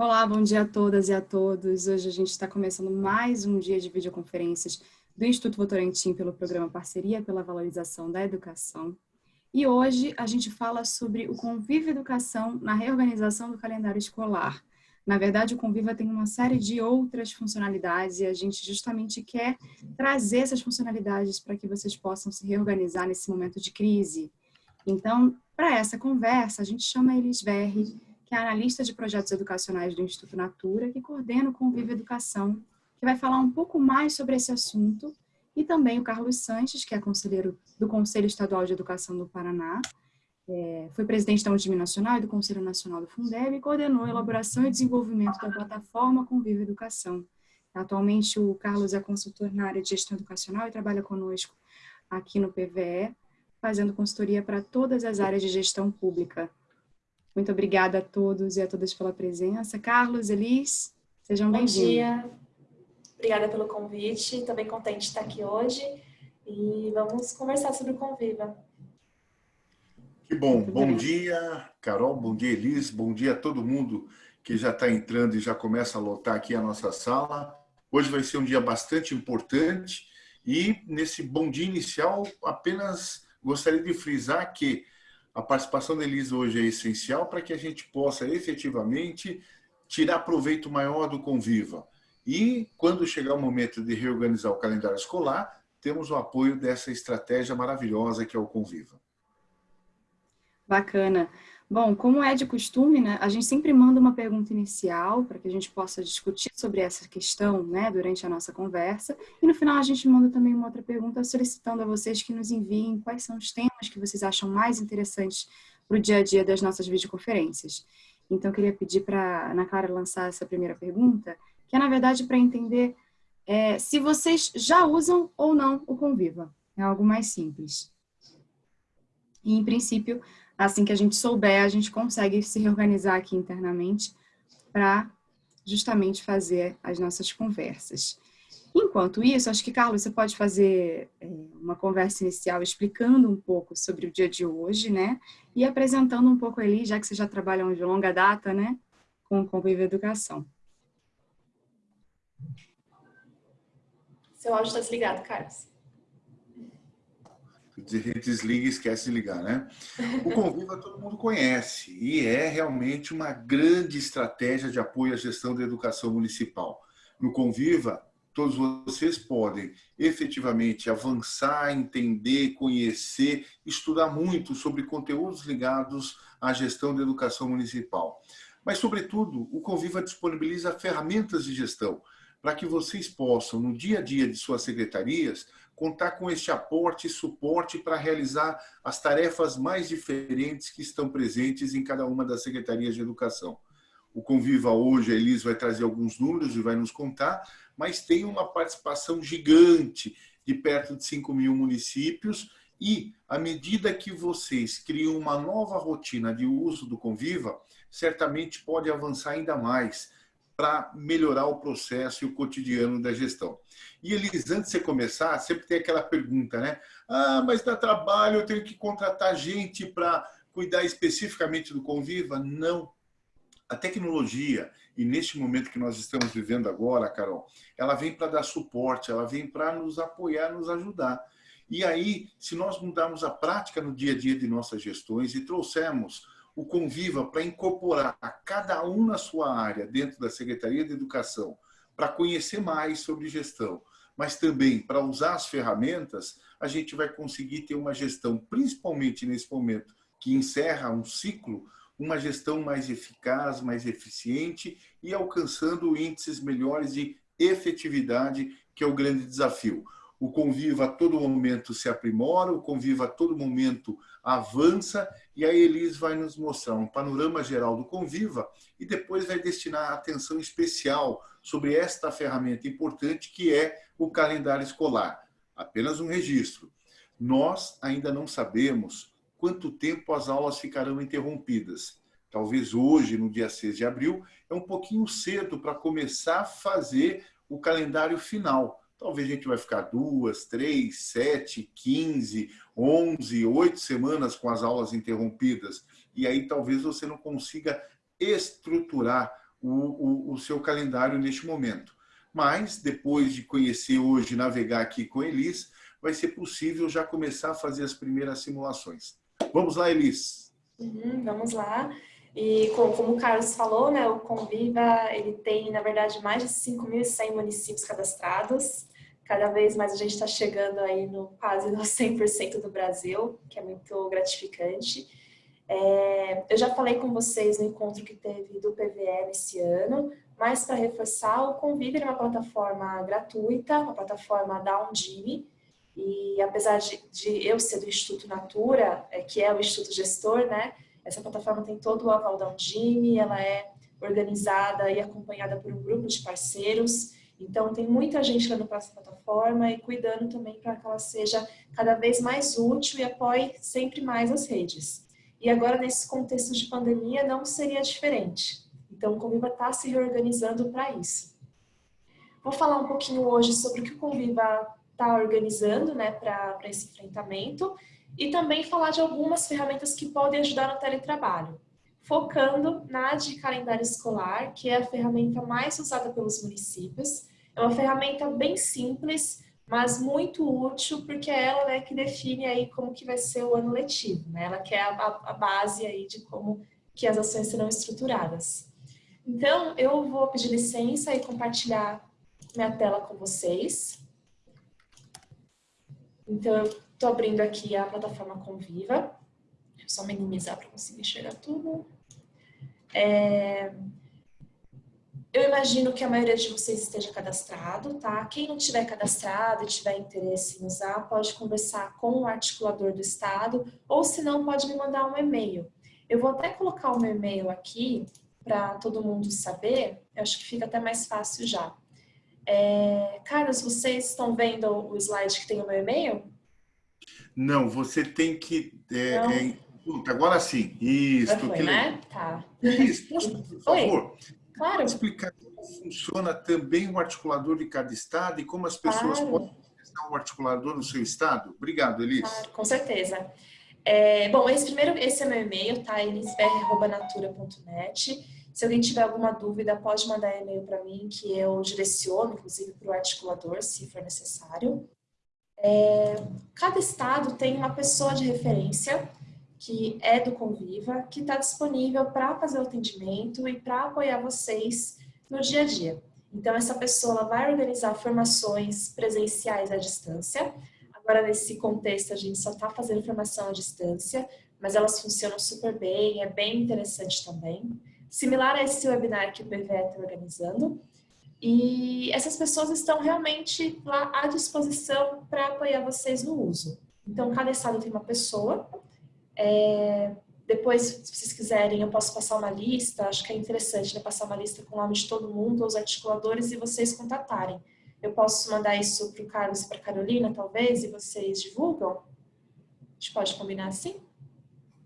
Olá, bom dia a todas e a todos. Hoje a gente está começando mais um dia de videoconferências do Instituto Votorantim pelo programa Parceria pela Valorização da Educação. E hoje a gente fala sobre o Convívio Educação na reorganização do calendário escolar. Na verdade, o Conviva tem uma série de outras funcionalidades e a gente justamente quer trazer essas funcionalidades para que vocês possam se reorganizar nesse momento de crise. Então, para essa conversa, a gente chama a Elis Verri, que é analista de projetos educacionais do Instituto Natura, que coordena o Convívio Educação, que vai falar um pouco mais sobre esse assunto, e também o Carlos Sanches, que é conselheiro do Conselho Estadual de Educação do Paraná, é, foi presidente da Udime Nacional e do Conselho Nacional do Fundeb e coordenou a elaboração e desenvolvimento da plataforma Convívio Educação. Atualmente, o Carlos é consultor na área de gestão educacional e trabalha conosco aqui no PVE, fazendo consultoria para todas as áreas de gestão pública. Muito obrigada a todos e a todas pela presença. Carlos, Elis, sejam bem-vindos. Bom dia. Obrigada pelo convite. Estou bem contente de estar aqui hoje. E vamos conversar sobre o Conviva. Que bom. bom dia, Carol. Bom dia, Elis. Bom dia a todo mundo que já está entrando e já começa a lotar aqui a nossa sala. Hoje vai ser um dia bastante importante e nesse bom dia inicial apenas gostaria de frisar que a participação da Elisa hoje é essencial para que a gente possa efetivamente tirar proveito maior do Conviva. E quando chegar o momento de reorganizar o calendário escolar, temos o apoio dessa estratégia maravilhosa que é o Conviva. Bacana. Bom, como é de costume, né, a gente sempre manda uma pergunta inicial para que a gente possa discutir sobre essa questão né, durante a nossa conversa. E no final a gente manda também uma outra pergunta solicitando a vocês que nos enviem quais são os temas que vocês acham mais interessantes para o dia a dia das nossas videoconferências. Então, eu queria pedir para a Ana Clara lançar essa primeira pergunta, que é, na verdade, para entender é, se vocês já usam ou não o Conviva. É algo mais simples. E, em princípio, assim que a gente souber, a gente consegue se reorganizar aqui internamente para justamente fazer as nossas conversas. Enquanto isso, acho que, Carlos, você pode fazer é, uma conversa inicial explicando um pouco sobre o dia de hoje, né? E apresentando um pouco ali, já que você já trabalha de longa data, né? Com o Convívio Educação. Seu áudio está desligado, Carlos desliga e esquece de ligar, né? O Conviva todo mundo conhece e é realmente uma grande estratégia de apoio à gestão da educação municipal. No Conviva, todos vocês podem efetivamente avançar, entender, conhecer, estudar muito sobre conteúdos ligados à gestão da educação municipal. Mas, sobretudo, o Conviva disponibiliza ferramentas de gestão para que vocês possam, no dia a dia de suas secretarias, contar com este aporte e suporte para realizar as tarefas mais diferentes que estão presentes em cada uma das secretarias de educação. O Conviva hoje, a Elis vai trazer alguns números e vai nos contar, mas tem uma participação gigante de perto de 5 mil municípios e, à medida que vocês criam uma nova rotina de uso do Conviva, certamente pode avançar ainda mais para melhorar o processo e o cotidiano da gestão. E Elis, antes de você começar, sempre tem aquela pergunta, né? Ah, mas dá trabalho, eu tenho que contratar gente para cuidar especificamente do Conviva? Não. A tecnologia, e neste momento que nós estamos vivendo agora, Carol, ela vem para dar suporte, ela vem para nos apoiar, nos ajudar. E aí, se nós mudarmos a prática no dia a dia de nossas gestões e trouxermos o Conviva para incorporar cada um na sua área dentro da Secretaria de Educação, para conhecer mais sobre gestão, mas também para usar as ferramentas, a gente vai conseguir ter uma gestão, principalmente nesse momento que encerra um ciclo, uma gestão mais eficaz, mais eficiente e alcançando índices melhores de efetividade, que é o grande desafio. O Conviva a todo momento se aprimora, o Conviva a todo momento avança e a Elis vai nos mostrar um panorama geral do Conviva e depois vai destinar atenção especial sobre esta ferramenta importante que é o calendário escolar. Apenas um registro. Nós ainda não sabemos quanto tempo as aulas ficarão interrompidas. Talvez hoje, no dia 6 de abril, é um pouquinho cedo para começar a fazer o calendário final. Talvez a gente vai ficar duas, três, sete, quinze, onze, oito semanas com as aulas interrompidas. E aí talvez você não consiga estruturar o, o, o seu calendário neste momento. Mas, depois de conhecer hoje, navegar aqui com Elis, vai ser possível já começar a fazer as primeiras simulações. Vamos lá, Elis. Uhum, vamos lá. E como o Carlos falou, né, o Conviva ele tem, na verdade, mais de 5.100 municípios cadastrados. Cada vez mais a gente está chegando aí no quase no 100% do Brasil, que é muito gratificante. É, eu já falei com vocês no encontro que teve do PVE esse ano, mas para reforçar, o Convive é uma plataforma gratuita, uma plataforma da Undime, e apesar de, de, eu ser do Instituto Natura, é, que é o Instituto Gestor, né, essa plataforma tem todo o aval da Undime, ela é organizada e acompanhada por um grupo de parceiros, então tem muita gente lá no nossa plataforma e cuidando também para que ela seja cada vez mais útil e apoie sempre mais as redes. E agora, nesse contexto de pandemia, não seria diferente. Então, o Conviva está se reorganizando para isso. Vou falar um pouquinho hoje sobre o que o Conviva está organizando né, para esse enfrentamento e também falar de algumas ferramentas que podem ajudar no teletrabalho, focando na de calendário escolar, que é a ferramenta mais usada pelos municípios. É uma ferramenta bem simples, mas muito útil, porque é ela né, que define aí como que vai ser o ano letivo, né? Ela que é a, a base aí de como que as ações serão estruturadas. Então, eu vou pedir licença e compartilhar minha tela com vocês. Então, eu estou abrindo aqui a plataforma Conviva. Deixa eu só minimizar para conseguir enxergar tudo. É... Eu imagino que a maioria de vocês esteja cadastrado, tá? Quem não tiver cadastrado e tiver interesse em usar, pode conversar com o articulador do Estado, ou se não, pode me mandar um e-mail. Eu vou até colocar o meu e-mail aqui, para todo mundo saber, eu acho que fica até mais fácil já. É, Carlos, vocês estão vendo o slide que tem o meu e-mail? Não, você tem que... É, é, agora sim. Isso. foi, né? Tá. Isso, por favor. Claro. explicar como funciona também o articulador de cada estado e como as pessoas claro. podem testar o articulador no seu estado? Obrigado, Elis. Claro, com certeza. É, bom, esse primeiro, esse é meu e-mail, tá? elisbr.natura.net. Se alguém tiver alguma dúvida, pode mandar e-mail para mim, que eu direciono, inclusive, para o articulador, se for necessário. É, cada estado tem uma pessoa de referência, que é do Conviva, que está disponível para fazer o atendimento e para apoiar vocês no dia a dia. Então, essa pessoa vai organizar formações presenciais à distância. Agora, nesse contexto, a gente só está fazendo formação à distância, mas elas funcionam super bem, é bem interessante também similar a esse webinar que o PVE está organizando. E essas pessoas estão realmente lá à disposição para apoiar vocês no uso. Então, cada estado tem uma pessoa. É, depois, se vocês quiserem, eu posso passar uma lista. Acho que é interessante né, passar uma lista com o nome de todo mundo, os articuladores, e vocês contatarem. Eu posso mandar isso para o Carlos e para a Carolina, talvez, e vocês divulgam? A gente pode combinar assim?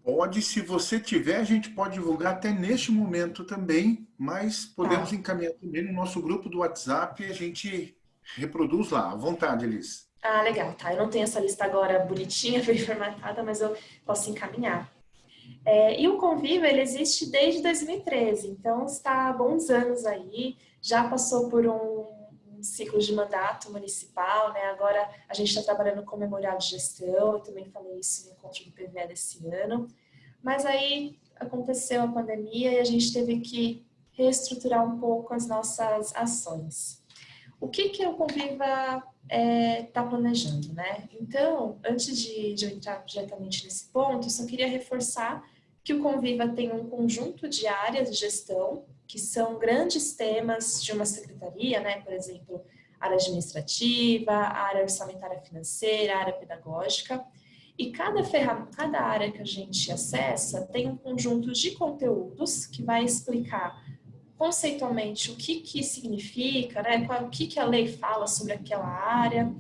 Pode, se você tiver, a gente pode divulgar até neste momento também, mas podemos tá. encaminhar também no nosso grupo do WhatsApp e a gente reproduz lá. À vontade, Elis. Ah, legal, tá. Eu não tenho essa lista agora bonitinha, bem formatada, mas eu posso encaminhar. É, e o Conviva, ele existe desde 2013, então está há bons anos aí, já passou por um, um ciclo de mandato municipal, né? Agora a gente está trabalhando com memorial de gestão, eu também falei isso no encontro do PVE desse ano. Mas aí aconteceu a pandemia e a gente teve que reestruturar um pouco as nossas ações. O que, que o Conviva está é, tá planejando, né? Então, antes de, de eu entrar diretamente nesse ponto, eu só queria reforçar que o Conviva tem um conjunto de áreas de gestão, que são grandes temas de uma secretaria, né? Por exemplo, área administrativa, área orçamentária financeira, área pedagógica, e cada, cada área que a gente acessa tem um conjunto de conteúdos que vai explicar conceitualmente o que, que significa, né, o que, que a lei fala sobre aquela área.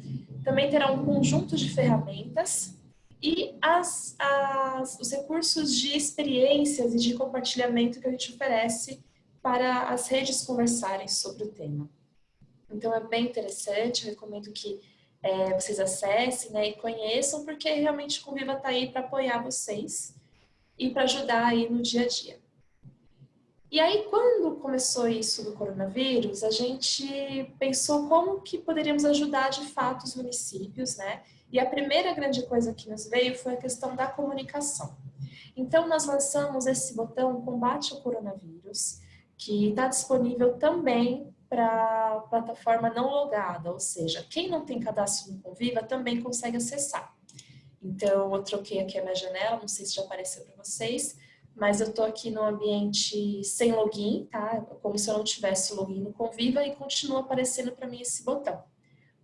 Também terá um conjunto de ferramentas e as, as, os recursos de experiências e de compartilhamento que a gente oferece para as redes conversarem sobre o tema. Então é bem interessante, recomendo que é, vocês acessem né, e conheçam, porque realmente o Conviva está aí para apoiar vocês e para ajudar aí no dia a dia. E aí, quando começou isso do coronavírus, a gente pensou como que poderíamos ajudar de fato os municípios, né? E a primeira grande coisa que nos veio foi a questão da comunicação. Então, nós lançamos esse botão Combate ao Coronavírus, que está disponível também para plataforma não logada, ou seja, quem não tem cadastro no Conviva também consegue acessar. Então, eu troquei aqui a minha janela, não sei se já apareceu para vocês, mas eu estou aqui no ambiente sem login, tá? Como se eu não tivesse login no Conviva e continua aparecendo para mim esse botão.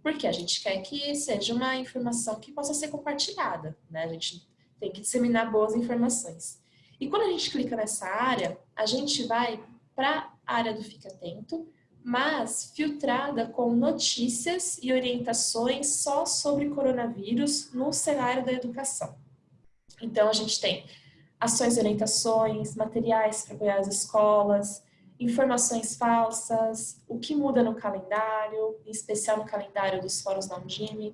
Porque a gente quer que seja uma informação que possa ser compartilhada, né? A gente tem que disseminar boas informações. E quando a gente clica nessa área, a gente vai para a área do Fica Atento, mas filtrada com notícias e orientações só sobre coronavírus no cenário da educação. Então, a gente tem ações e orientações, materiais para apoiar as escolas, informações falsas, o que muda no calendário, em especial no calendário dos fóruns da Undime,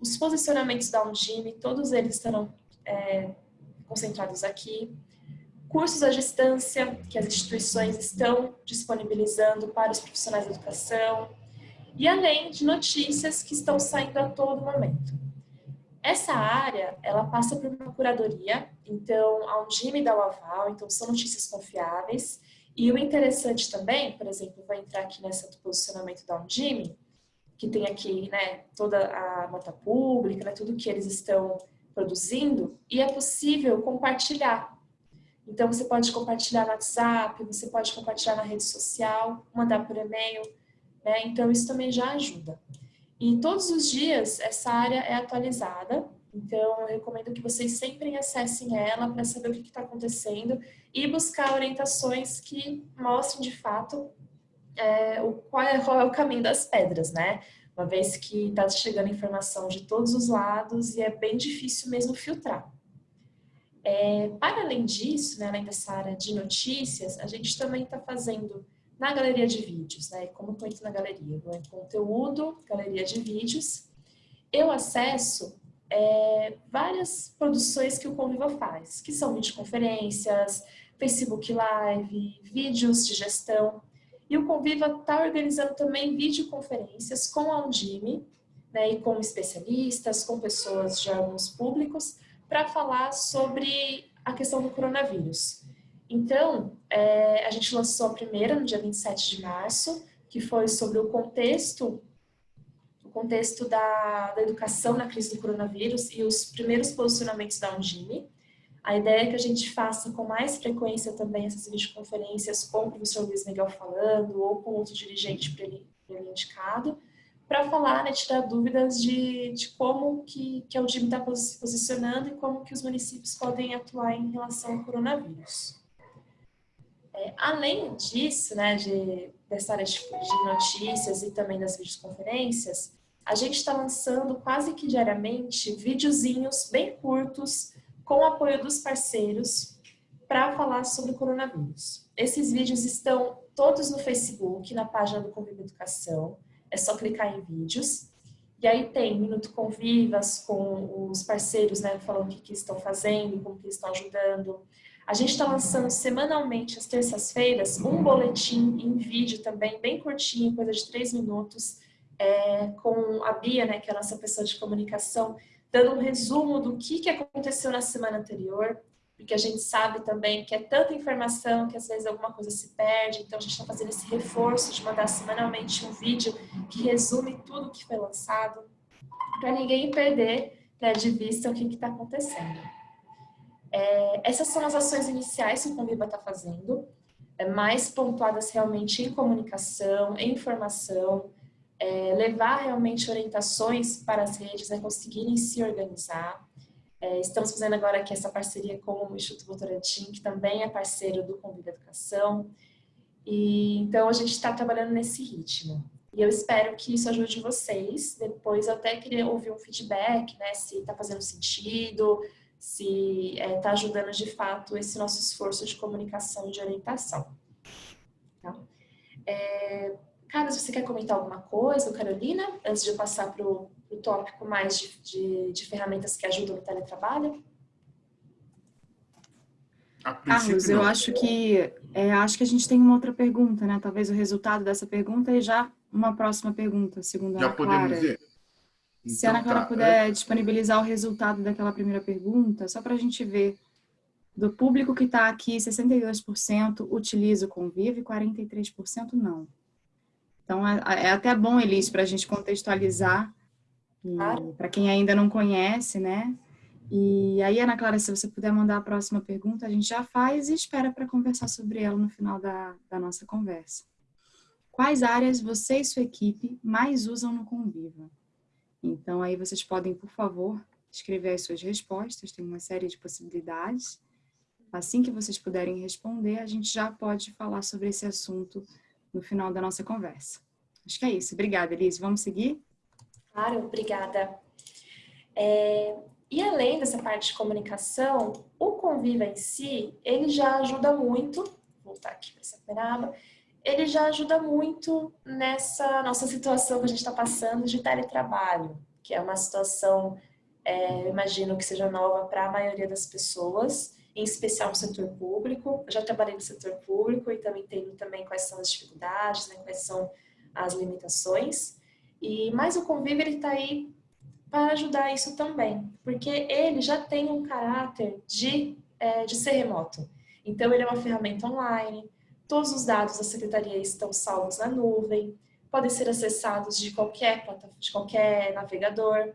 os posicionamentos da Undime, todos eles estarão é, concentrados aqui, cursos à distância que as instituições estão disponibilizando para os profissionais da educação, e além de notícias que estão saindo a todo momento. Essa área, ela passa por uma curadoria, então a Undime dá o aval, então são notícias confiáveis, e o interessante também, por exemplo, vai entrar aqui nessa do posicionamento da Undime, que tem aqui né, toda a nota pública, né, tudo que eles estão produzindo, e é possível compartilhar. Então, você pode compartilhar no WhatsApp, você pode compartilhar na rede social, mandar por e-mail, né? Então, isso também já ajuda. E todos os dias, essa área é atualizada, então, eu recomendo que vocês sempre acessem ela para saber o que está acontecendo e buscar orientações que mostrem de fato é, o, qual, é, qual é o caminho das pedras, né? Uma vez que está chegando informação de todos os lados e é bem difícil mesmo filtrar. É, para além disso, né, além dessa área de notícias, a gente também está fazendo na galeria de vídeos, né? Como estou na galeria? Eu conteúdo, galeria de vídeos. Eu acesso é, várias produções que o Conviva faz, que são videoconferências, Facebook Live, vídeos de gestão. E o Conviva está organizando também videoconferências com a Undime, né, e com especialistas, com pessoas de órgãos públicos, para falar sobre a questão do coronavírus. Então, é, a gente lançou a primeira no dia 27 de março, que foi sobre o contexto o contexto da, da educação na crise do coronavírus e os primeiros posicionamentos da Undime. A ideia é que a gente faça com mais frequência também essas videoconferências com o professor Luiz Miguel falando ou com outro dirigente ele, ele indicado, para falar, né, tirar dúvidas de, de como que, que a Undime está se posicionando e como que os municípios podem atuar em relação ao coronavírus. É, além disso, né, de, dessa área de, de notícias e também das videoconferências, a gente está lançando quase que diariamente videozinhos bem curtos com o apoio dos parceiros para falar sobre o coronavírus. Esses vídeos estão todos no Facebook, na página do Conviva Educação, é só clicar em vídeos. E aí tem Minuto Convivas com os parceiros, né, falando o que, que estão fazendo, como que estão ajudando. A gente está lançando semanalmente, às terças-feiras, um boletim em vídeo também, bem curtinho, coisa de três minutos, é, com a Bia, né, que é a nossa pessoa de comunicação, dando um resumo do que, que aconteceu na semana anterior, porque a gente sabe também que é tanta informação que às vezes alguma coisa se perde, então a gente está fazendo esse reforço de mandar semanalmente um vídeo que resume tudo que foi lançado, para ninguém perder né, de vista o que está acontecendo. É, essas são as ações iniciais que o Conviva está fazendo, é, mais pontuadas realmente em comunicação, em informação, é, levar realmente orientações para as redes né, conseguirem se organizar. É, estamos fazendo agora aqui essa parceria com o Instituto Votorantim, que também é parceiro do Convida Educação. E, então, a gente está trabalhando nesse ritmo. E eu espero que isso ajude vocês. Depois, eu até queria ouvir um feedback, né, se está fazendo sentido, se está é, tá ajudando de fato esse nosso esforço de comunicação e de orientação. Tá? É, Carlos, você quer comentar alguma coisa, Carolina, antes de eu passar para o tópico mais de, de, de, ferramentas que ajudam no teletrabalho? Carlos, eu acho que é, acho que a gente tem uma outra pergunta, né? Talvez o resultado dessa pergunta e já uma próxima pergunta, segundo a Já Ana podemos Clara. ver? Se a Ana Então, Clara tá. puder disponibilizar o resultado daquela primeira pergunta, só para a gente ver. Do público que está aqui, 62% utiliza o Convive e 43% não. Então, é, é até bom, Elis, para a gente contextualizar, Claro. para quem ainda não conhece, né? E aí, Ana Clara, se você puder mandar a próxima pergunta, a gente já faz e espera para conversar sobre ela no final da, da nossa conversa. Quais áreas você e sua equipe mais usam no Conviva? Então, aí vocês podem, por favor, escrever as suas respostas, tem uma série de possibilidades. Assim que vocês puderem responder, a gente já pode falar sobre esse assunto no final da nossa conversa. Acho que é isso. Obrigada, Elise. Vamos seguir? Claro, obrigada. É, e além dessa parte de comunicação, o Conviva em si, ele já ajuda muito, vou voltar aqui para essa peraba, ele já ajuda muito nessa nossa situação que a gente está passando de teletrabalho, que é uma situação, é, imagino que seja nova para a maioria das pessoas, em especial no setor público. Eu já trabalhei no setor público e também entendo também quais são as dificuldades, né, quais são as limitações. E mas o Convive ele está aí para ajudar isso também, porque ele já tem um caráter de, é, de ser remoto. Então ele é uma ferramenta online, todos os dados da secretaria estão salvos na nuvem, podem ser acessados de qualquer plataforma, de qualquer navegador.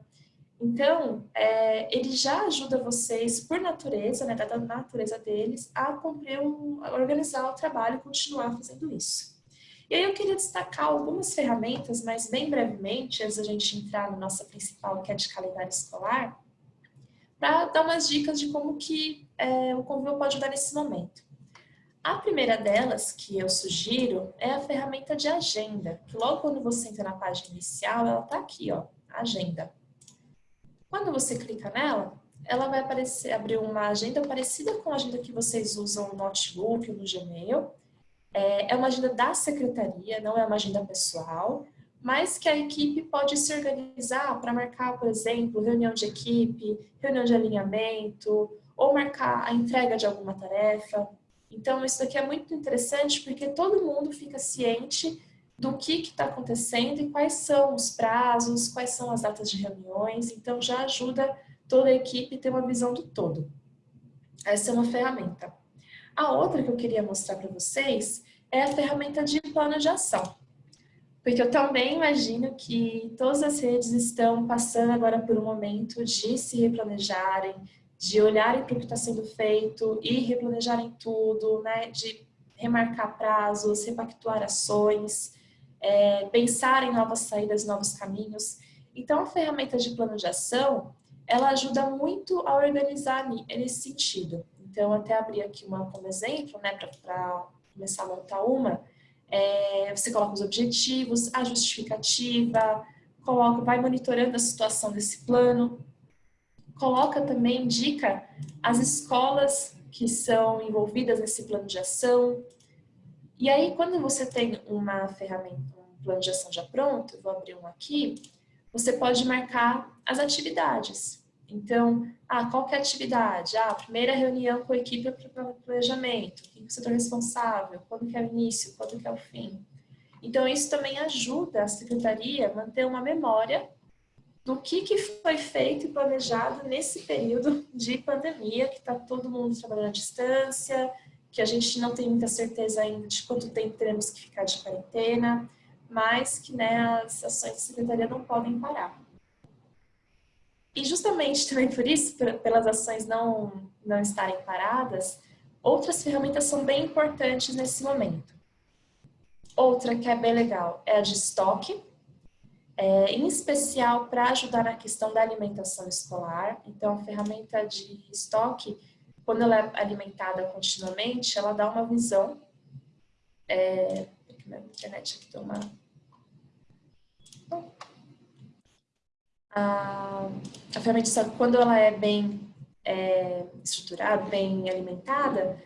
Então, é, ele já ajuda vocês, por natureza, né, da natureza deles, a cumprir, um, a organizar o trabalho e continuar fazendo isso. E aí eu queria destacar algumas ferramentas, mas bem brevemente, antes da gente entrar na nossa principal, que é de calendário escolar, para dar umas dicas de como que é, o Convil pode ajudar nesse momento. A primeira delas, que eu sugiro, é a ferramenta de agenda, que logo quando você entra na página inicial, ela está aqui, ó, agenda. Quando você clica nela, ela vai aparecer, abrir uma agenda parecida com a agenda que vocês usam no Notebook no Gmail, é uma agenda da secretaria, não é uma agenda pessoal, mas que a equipe pode se organizar para marcar, por exemplo, reunião de equipe, reunião de alinhamento, ou marcar a entrega de alguma tarefa. Então, isso daqui é muito interessante porque todo mundo fica ciente do que está acontecendo e quais são os prazos, quais são as datas de reuniões. Então, já ajuda toda a equipe a ter uma visão do todo. Essa é uma ferramenta. A outra que eu queria mostrar para vocês é a ferramenta de plano de ação. Porque eu também imagino que todas as redes estão passando agora por um momento de se replanejarem, de olharem para o que está sendo feito e replanejarem tudo, né? de remarcar prazos, repactuar ações, é, pensar em novas saídas, novos caminhos. Então, a ferramenta de plano de ação, ela ajuda muito a organizar nesse sentido. Então, até abrir aqui uma como exemplo, né, para começar a montar uma, é, você coloca os objetivos, a justificativa, coloca, vai monitorando a situação desse plano, coloca também, indica as escolas que são envolvidas nesse plano de ação. E aí, quando você tem uma ferramenta, um plano de ação já pronto, vou abrir um aqui, você pode marcar as atividades. Então, ah, qual que é a atividade? Ah, primeira reunião com a equipe para planejamento. Quem é o setor responsável? Quando que é o início? Quando que é o fim? Então, isso também ajuda a secretaria a manter uma memória do que, que foi feito e planejado nesse período de pandemia, que está todo mundo trabalhando à distância, que a gente não tem muita certeza ainda de quanto tempo teremos que ficar de quarentena, mas que né, as ações da secretaria não podem parar. E justamente também por isso, pelas ações não, não estarem paradas, outras ferramentas são bem importantes nesse momento. Outra que é bem legal é a de estoque, é, em especial para ajudar na questão da alimentação escolar. Então, a ferramenta de estoque, quando ela é alimentada continuamente, ela dá uma visão. É, minha internet aqui deu uma a, a ferramenta de quando ela é bem é, estruturada, bem alimentada,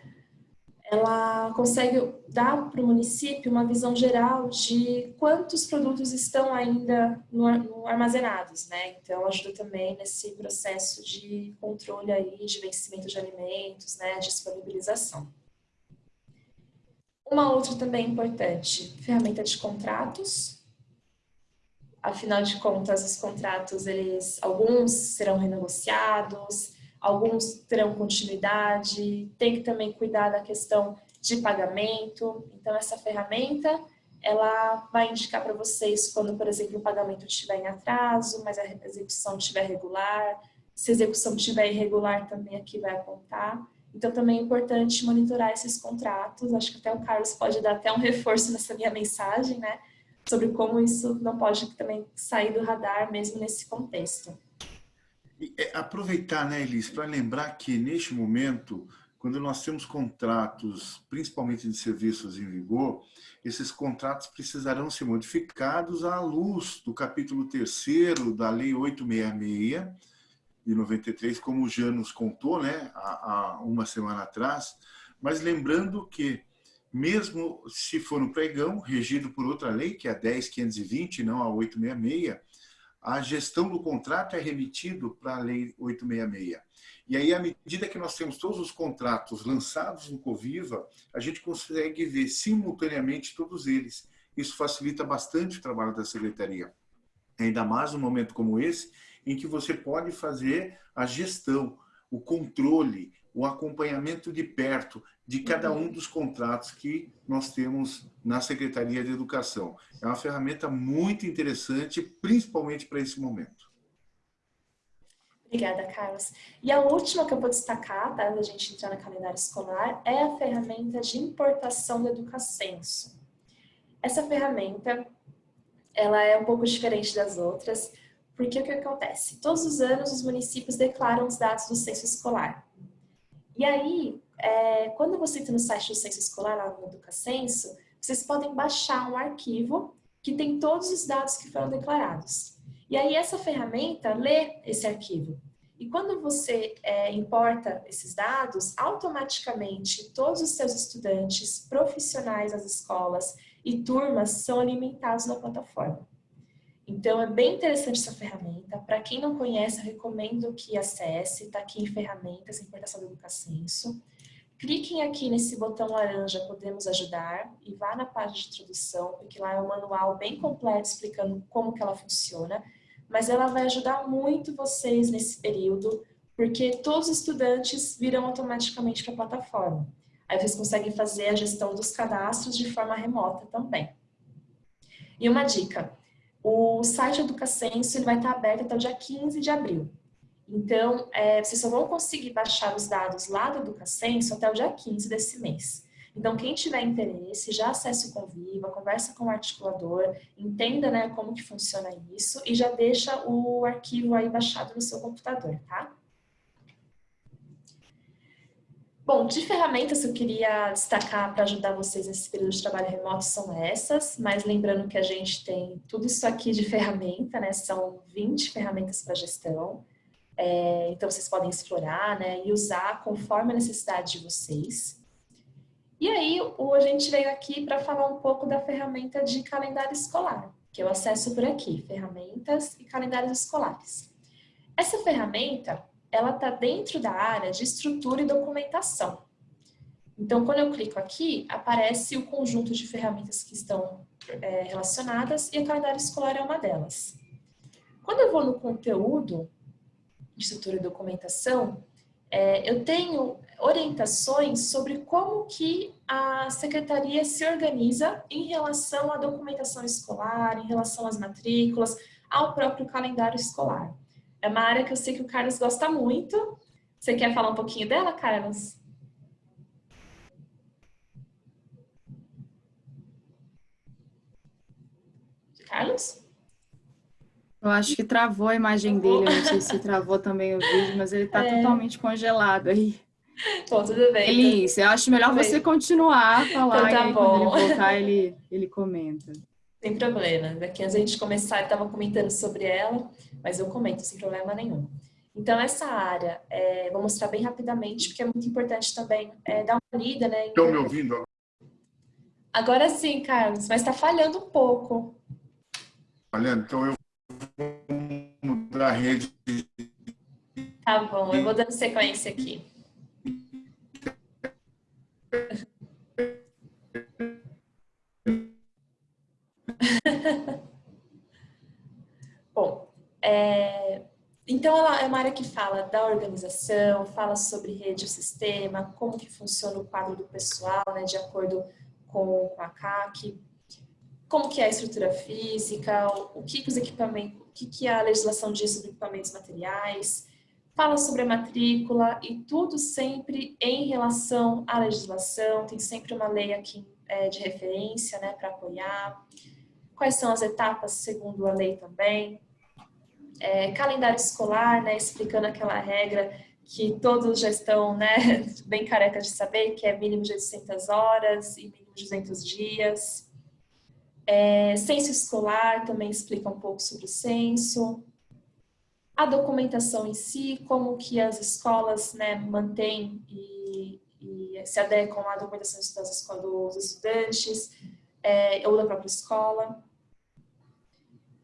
ela consegue dar para o município uma visão geral de quantos produtos estão ainda no, no armazenados, né? Então ajuda também nesse processo de controle aí de vencimento de alimentos, né, disponibilização. Uma outra também importante, ferramenta de contratos. Afinal de contas, os contratos, eles, alguns serão renegociados, alguns terão continuidade, tem que também cuidar da questão de pagamento. Então, essa ferramenta, ela vai indicar para vocês quando, por exemplo, o pagamento estiver em atraso, mas a execução estiver regular. Se a execução estiver irregular, também aqui vai apontar. Então, também é importante monitorar esses contratos. Acho que até o Carlos pode dar até um reforço nessa minha mensagem, né? Sobre como isso não pode também sair do radar, mesmo nesse contexto. É, aproveitar, né, Elis, para lembrar que neste momento, quando nós temos contratos, principalmente de serviços em vigor, esses contratos precisarão ser modificados à luz do capítulo 3 da Lei 866 de 93, como o Jean nos contou, né, há, uma semana atrás, mas lembrando que mesmo se for no pregão, regido por outra lei, que é a 10520, não a 866, a gestão do contrato é remetido para a Lei 866. E aí, à medida que nós temos todos os contratos lançados no Coviva, a gente consegue ver simultaneamente todos eles. Isso facilita bastante o trabalho da Secretaria. Ainda mais num momento como esse, em que você pode fazer a gestão, o controle, o acompanhamento de perto de cada um dos contratos que nós temos na Secretaria de Educação. É uma ferramenta muito interessante, principalmente para esse momento. Obrigada, Carlos. E a última que eu vou destacar, tá, da gente entrar no calendário escolar, é a ferramenta de importação do Educacenso. Essa ferramenta, ela é um pouco diferente das outras, porque o que acontece? Todos os anos os municípios declaram os dados do censo escolar. E aí, é, quando você entra no site do Censo Escolar, lá no Educacenso, vocês podem baixar um arquivo que tem todos os dados que foram declarados. E aí essa ferramenta lê esse arquivo. E quando você é, importa esses dados, automaticamente todos os seus estudantes, profissionais das escolas e turmas são alimentados na plataforma. Então, é bem interessante essa ferramenta. Para quem não conhece, eu recomendo que acesse. Está aqui em Ferramentas, Importação do Educacenso. Cliquem aqui nesse botão laranja, Podemos Ajudar, e vá na página de introdução, porque lá é um manual bem completo explicando como que ela funciona. Mas ela vai ajudar muito vocês nesse período, porque todos os estudantes virão automaticamente para a plataforma. Aí vocês conseguem fazer a gestão dos cadastros de forma remota também. E uma dica, o site Educacenso ele vai estar aberto até o dia 15 de abril. Então, é, vocês só vão conseguir baixar os dados lá do Educacenso até o dia 15 desse mês. Então, quem tiver interesse, já acesse o Conviva, conversa com o articulador, entenda né, como que funciona isso e já deixa o arquivo aí baixado no seu computador, tá? Bom, de ferramentas que eu queria destacar para ajudar vocês nesse período de trabalho remoto são essas, mas lembrando que a gente tem tudo isso aqui de ferramenta, né? São 20 ferramentas para gestão. É, então, vocês podem explorar né, e usar conforme a necessidade de vocês. E aí, o, a gente veio aqui para falar um pouco da ferramenta de calendário escolar, que eu acesso por aqui, ferramentas e calendários escolares. Essa ferramenta, ela está dentro da área de estrutura e documentação. Então, quando eu clico aqui, aparece o conjunto de ferramentas que estão é, relacionadas e o calendário escolar é uma delas. Quando eu vou no conteúdo de estrutura e documentação, é, eu tenho orientações sobre como que a secretaria se organiza em relação à documentação escolar, em relação às matrículas, ao próprio calendário escolar. É uma área que eu sei que o Carlos gosta muito. Você quer falar um pouquinho dela, Carlos? Carlos? Eu acho que travou a imagem dele, eu não sei se travou também o vídeo, mas ele está é. totalmente congelado aí. Bom, tudo bem. Elise, eu acho melhor você continuar a falar, então, tá e aí, quando ele voltar, ele, ele comenta. Sem problema. Daqui antes a gente começar, eu estava comentando sobre ela, mas eu comento sem problema nenhum. Então, essa área, é, vou mostrar bem rapidamente, porque é muito importante também é, dar uma lida, né? Estão me ouvindo? Agora sim, Carlos, mas está falhando um pouco. Falhando? Então eu vou mudar a rede. Tá bom, eu vou dando sequência aqui. Bom, é, então ela é uma área que fala da organização, fala sobre rede e sistema, como que funciona o quadro do pessoal, né, de acordo com, a CAC, como que é a estrutura física, o que, que os equipamentos, o que, que a legislação diz sobre equipamentos materiais, fala sobre a matrícula e tudo sempre em relação à legislação, tem sempre uma lei aqui é, de referência né, para apoiar, quais são as etapas segundo a lei também, é, calendário escolar, né, explicando aquela regra que todos já estão né, bem carecas de saber, que é mínimo de 800 horas e mínimo de 200 dias. É, censo escolar também explica um pouco sobre o censo. A documentação em si, como que as escolas né, mantêm e, e se adequam à documentação das, dos estudantes é, ou da própria escola.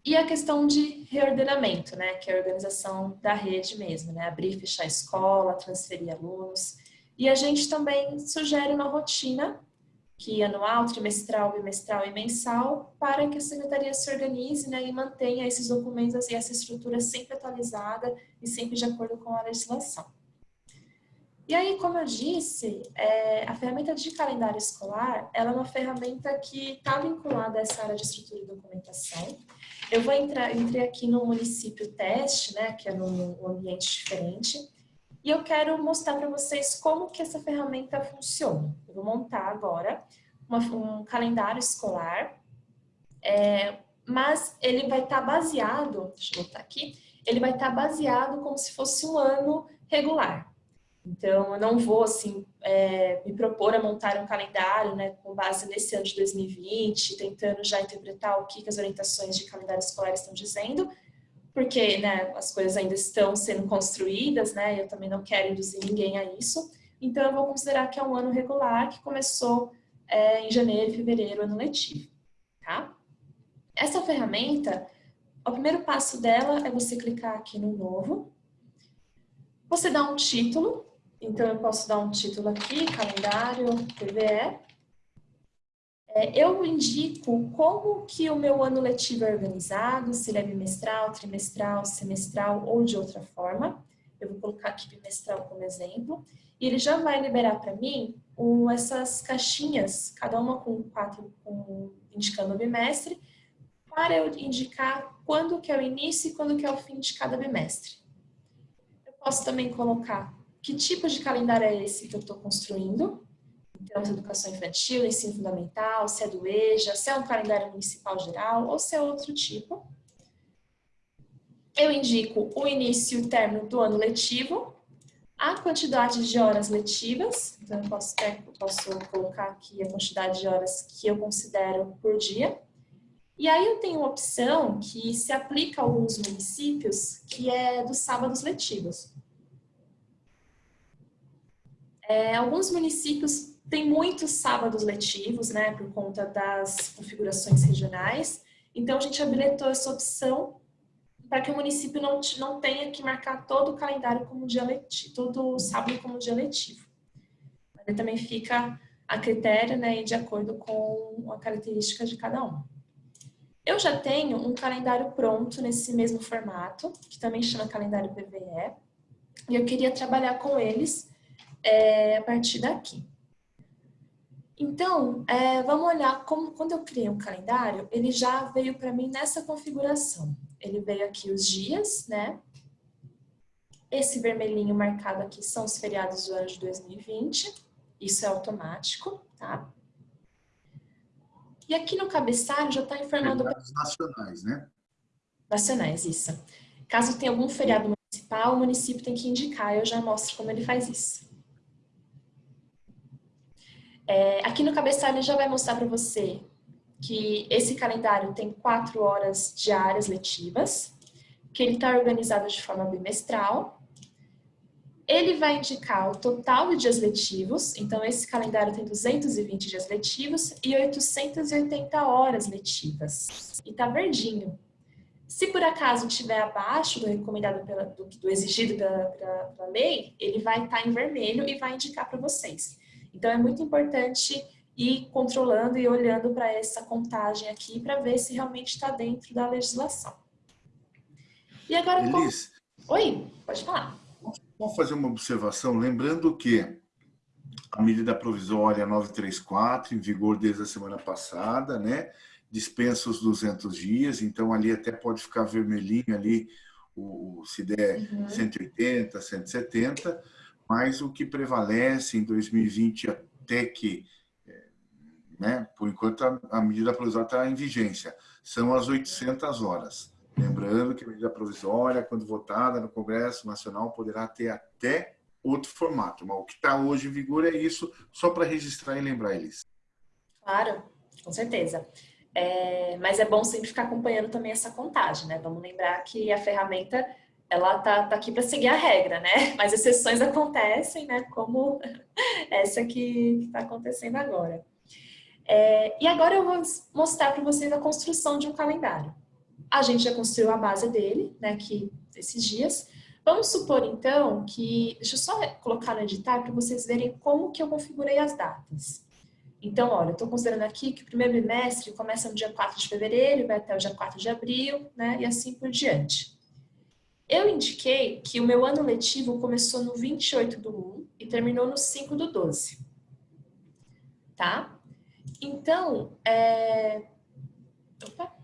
E a questão de reordenamento, né, que é a organização da rede mesmo, né, abrir e fechar a escola, transferir alunos. E a gente também sugere uma rotina, que anual, trimestral, bimestral e mensal, para que a secretaria se organize né, e mantenha esses documentos e essa estrutura sempre atualizada e sempre de acordo com a legislação. E aí, como eu disse, é, a ferramenta de calendário escolar, ela é uma ferramenta que está vinculada a essa área de estrutura e documentação, eu vou entrar, entrei aqui no município teste, né, que é num ambiente diferente, e eu quero mostrar para vocês como que essa ferramenta funciona. Eu vou montar agora uma, um calendário escolar, é, mas ele vai estar tá baseado, deixa eu botar aqui, ele vai estar tá baseado como se fosse um ano regular. Então, eu não vou, assim, é, me propor a montar um calendário, né, com base nesse ano de 2020, tentando já interpretar o que, que as orientações de calendário escolar estão dizendo, porque, né, as coisas ainda estão sendo construídas, né, eu também não quero induzir ninguém a isso. Então, eu vou considerar que é um ano regular que começou é, em janeiro e fevereiro, ano letivo, tá? Essa ferramenta, o primeiro passo dela é você clicar aqui no novo, você dá um título, então, eu posso dar um título aqui, calendário PVE. É, eu indico como que o meu ano letivo é organizado, se ele é bimestral, trimestral, semestral ou de outra forma. Eu vou colocar aqui bimestral como exemplo. E ele já vai liberar para mim essas caixinhas, cada uma com quatro, com, indicando o bimestre, para eu indicar quando que é o início e quando que é o fim de cada bimestre. Eu posso também colocar que tipo de calendário é esse que eu estou construindo? Então, se é educação infantil, ensino fundamental, se é do EJA, se é um calendário municipal geral ou se é outro tipo. Eu indico o início e o término do ano letivo, a quantidade de horas letivas, então eu posso, posso colocar aqui a quantidade de horas que eu considero por dia. E aí eu tenho uma opção que se aplica a alguns municípios, que é dos sábados letivos. É, alguns municípios têm muitos sábados letivos, né, por conta das configurações regionais. Então, a gente habilitou essa opção para que o município não, não tenha que marcar todo o calendário como dia letivo, todo sábado como dia letivo. Mas também fica a critério, né, de acordo com a característica de cada um. Eu já tenho um calendário pronto nesse mesmo formato, que também chama calendário PVE, e eu queria trabalhar com eles é, a partir daqui. Então, é, vamos olhar como quando eu criei um calendário, ele já veio para mim nessa configuração. Ele veio aqui os dias, né? Esse vermelhinho marcado aqui são os feriados do ano de 2020. Isso é automático, tá? E aqui no cabeçalho já está informando... Feriados nacionais, né? Nacionais, isso. Caso tenha algum feriado municipal, o município tem que indicar, eu já mostro como ele faz isso. É, aqui no cabeçalho já vai mostrar para você que esse calendário tem quatro horas diárias letivas, que ele está organizado de forma bimestral Ele vai indicar o total de dias letivos, então esse calendário tem 220 dias letivos e 880 horas letivas. E tá verdinho. Se por acaso estiver abaixo do recomendado pela, do, do exigido pela, pela, pela, lei, ele vai estar tá em vermelho e vai indicar para vocês. Então é muito importante ir controlando e olhando para essa contagem aqui para ver se realmente está dentro da legislação. E agora... Elis, como... Oi, pode falar. Vamos fazer uma observação, lembrando que a medida provisória 934, em vigor desde a semana passada, né, dispensa os 200 dias, então ali até pode ficar vermelhinho ali, o, se der uhum. 180, 170, mas o que prevalece em 2020 até que, é, né, por enquanto a, a medida provisória está em vigência, são as 800 horas. Lembrando que a medida provisória, quando votada no Congresso Nacional, poderá ter até outro formato, mas o que está hoje em vigor é isso, só para registrar e lembrar eles. Claro, com certeza. É, mas é bom sempre ficar acompanhando também essa contagem, né? Vamos lembrar que a ferramenta ela tá, tá aqui para seguir a regra, né? Mas exceções acontecem, né? Como essa que está acontecendo agora. É, e agora eu vou mostrar para vocês a construção de um calendário. A gente já construiu a base dele, né? Que esses dias. Vamos supor então que, deixa eu só colocar no editar para vocês verem como que eu configurei as datas. Então, olha, estou considerando aqui que o primeiro bimestre começa no dia 4 de fevereiro, vai até o dia 4 de abril, né, e assim por diante. Eu indiquei que o meu ano letivo começou no 28 do 1 e terminou no 5 do 12. Tá? Então, é... Opa.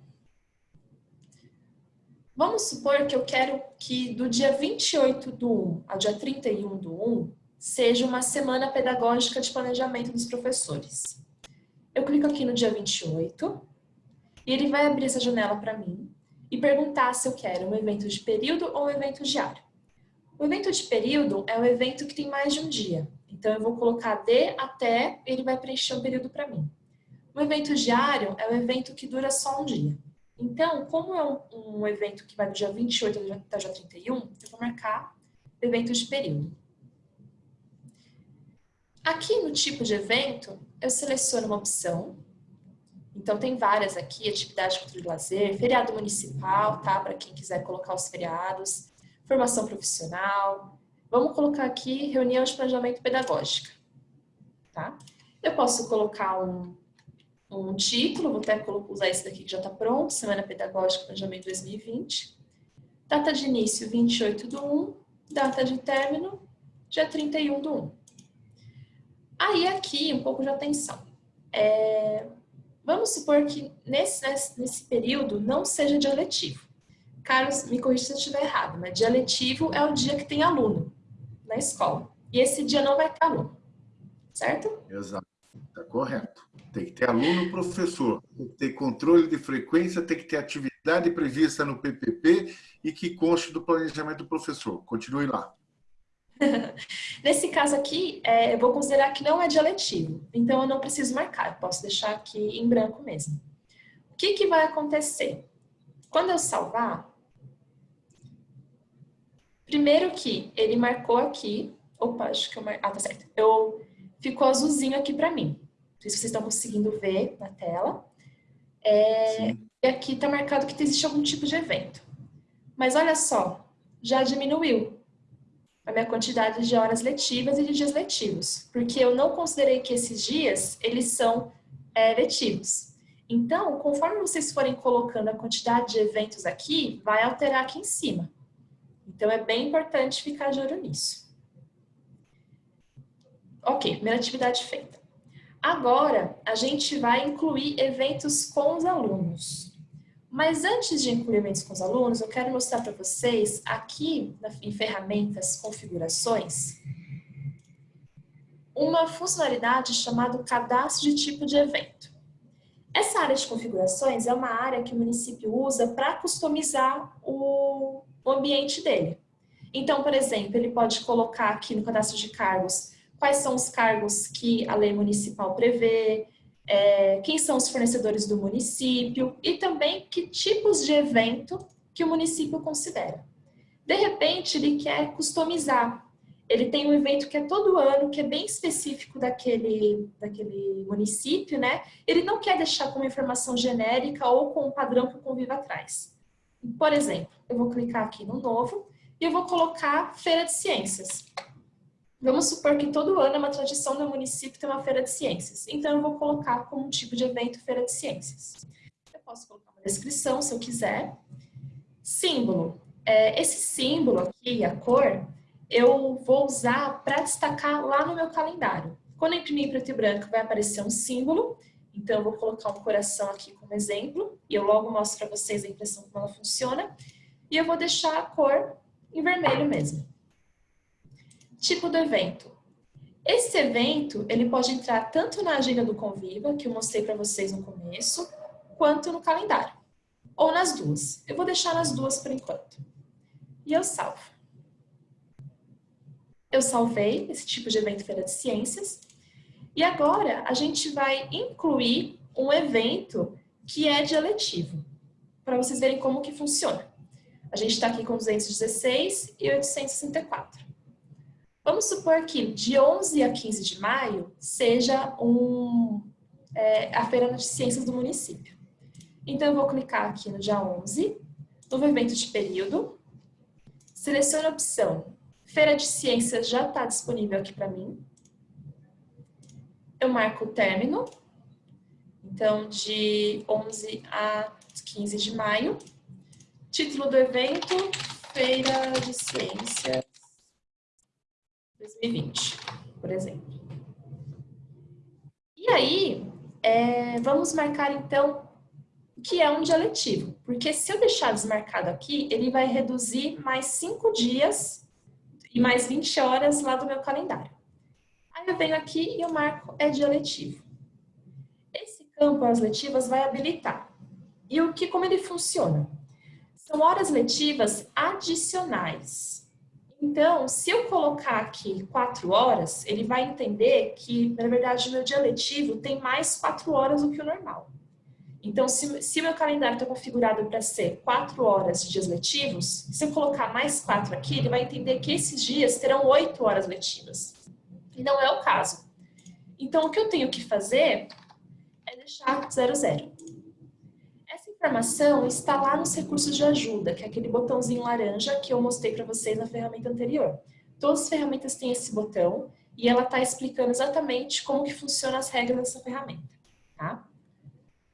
Vamos supor que eu quero que do dia 28 do 1 ao dia 31 do 1, seja uma semana pedagógica de planejamento dos professores. Eu clico aqui no dia 28 e ele vai abrir essa janela para mim e perguntar se eu quero um evento de período ou um evento diário. O evento de período é um evento que tem mais de um dia, então eu vou colocar de até ele vai preencher um período para mim. O evento diário é um evento que dura só um dia. Então, como é um, um evento que vai do dia 28 até o dia 31, eu vou marcar evento de período. Aqui no tipo de evento, eu seleciono uma opção. Então, tem várias aqui, atividade de cultura e lazer, feriado municipal, tá? Para quem quiser colocar os feriados, formação profissional. Vamos colocar aqui reunião de planejamento pedagógico, tá? Eu posso colocar um, um título, vou até usar esse daqui que já está pronto, Semana Pedagógica Planejamento 2020. Data de início, 28 do 1, data de término, dia 31 do 1. Aí aqui, um pouco de atenção. É, vamos supor que nesse, nesse período não seja dia letivo. Carlos, me corrija se eu estiver errado, mas dia letivo é o dia que tem aluno na escola. E esse dia não vai ter aluno, certo? Exato, está correto. Tem que ter aluno professor, tem que ter controle de frequência, tem que ter atividade prevista no PPP e que conste do planejamento do professor. Continue lá. Nesse caso aqui, é, eu vou considerar que não é dia letivo, então eu não preciso marcar, eu posso deixar aqui em branco mesmo. O que, que vai acontecer? Quando eu salvar, primeiro que ele marcou aqui, opa, acho que eu mar... ah, tá certo, eu, ficou azulzinho aqui para mim, não sei se vocês estão conseguindo ver na tela, é, e aqui está marcado que existe algum tipo de evento. Mas olha só, já diminuiu, a minha quantidade de horas letivas e de dias letivos, porque eu não considerei que esses dias, eles são é, letivos. Então, conforme vocês forem colocando a quantidade de eventos aqui, vai alterar aqui em cima. Então, é bem importante ficar de olho nisso. Ok, primeira atividade feita. Agora, a gente vai incluir eventos com os alunos. Mas antes de incluir eventos com os alunos, eu quero mostrar para vocês aqui em ferramentas, configurações, uma funcionalidade chamada cadastro de tipo de evento. Essa área de configurações é uma área que o município usa para customizar o ambiente dele. Então, por exemplo, ele pode colocar aqui no cadastro de cargos quais são os cargos que a lei municipal prevê, é, quem são os fornecedores do município e também que tipos de evento que o município considera. De repente, ele quer customizar. ele tem um evento que é todo ano, que é bem específico daquele, daquele município, né? Ele não quer deixar com uma informação genérica ou com um padrão que o Conviva traz. Por exemplo, eu vou clicar aqui no novo e eu vou colocar Feira de Ciências. Vamos supor que todo ano é uma tradição do município ter uma Feira de Ciências. Então, eu vou colocar como tipo de evento Feira de Ciências. Eu posso colocar uma descrição, se eu quiser. Símbolo. É, esse símbolo aqui, a cor, eu vou usar para destacar lá no meu calendário. Quando eu imprimir em preto e branco, vai aparecer um símbolo. Então, eu vou colocar um coração aqui como exemplo. E eu logo mostro para vocês a impressão como ela funciona. E eu vou deixar a cor em vermelho mesmo. Tipo do evento. Esse evento, ele pode entrar tanto na agenda do Conviva, que eu mostrei para vocês no começo, quanto no calendário. Ou nas duas. Eu vou deixar nas duas por enquanto. E eu salvo eu salvei esse tipo de evento Feira de Ciências. E agora a gente vai incluir um evento que é de eletivo, para vocês verem como que funciona. A gente está aqui com 216 e 864. Vamos supor que de 11 a 15 de maio seja um, é, a Feira de Ciências do município. Então, eu vou clicar aqui no dia 11, novo evento de período, seleciono a opção Feira de Ciências já está disponível aqui para mim. Eu marco o término. Então, de 11 a 15 de maio. Título do evento, Feira de Ciências 2020, por exemplo. E aí, é, vamos marcar então que é um dia letivo. Porque se eu deixar desmarcado aqui, ele vai reduzir mais cinco dias e mais 20 horas lá do meu calendário. Aí eu venho aqui e eu marco é dia letivo. Esse campo, horas letivas, vai habilitar. E o que, como ele funciona? São horas letivas adicionais. Então, se eu colocar aqui quatro horas, ele vai entender que, na verdade, o meu dia letivo tem mais quatro horas do que o normal. Então, se, se meu calendário está configurado para ser quatro horas de dias letivos, se eu colocar mais quatro aqui, ele vai entender que esses dias terão oito horas letivas. E não é o caso. Então, o que eu tenho que fazer é deixar zero zero. Informação está lá nos recursos de ajuda, que é aquele botãozinho laranja que eu mostrei para vocês na ferramenta anterior. Todas as ferramentas têm esse botão e ela está explicando exatamente como que funcionam as regras dessa ferramenta. Tá?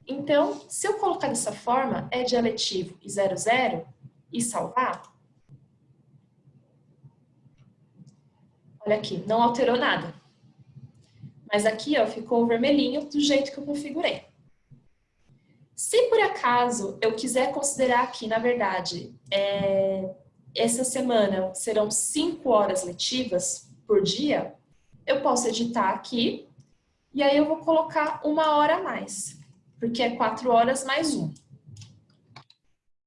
Então, se eu colocar dessa forma, é dialetivo e 00 e salvar, olha aqui, não alterou nada. Mas aqui, ó, ficou vermelhinho do jeito que eu configurei. Se por acaso eu quiser considerar aqui, na verdade, é, essa semana serão 5 horas letivas por dia, eu posso editar aqui e aí eu vou colocar uma hora a mais porque é quatro horas mais um.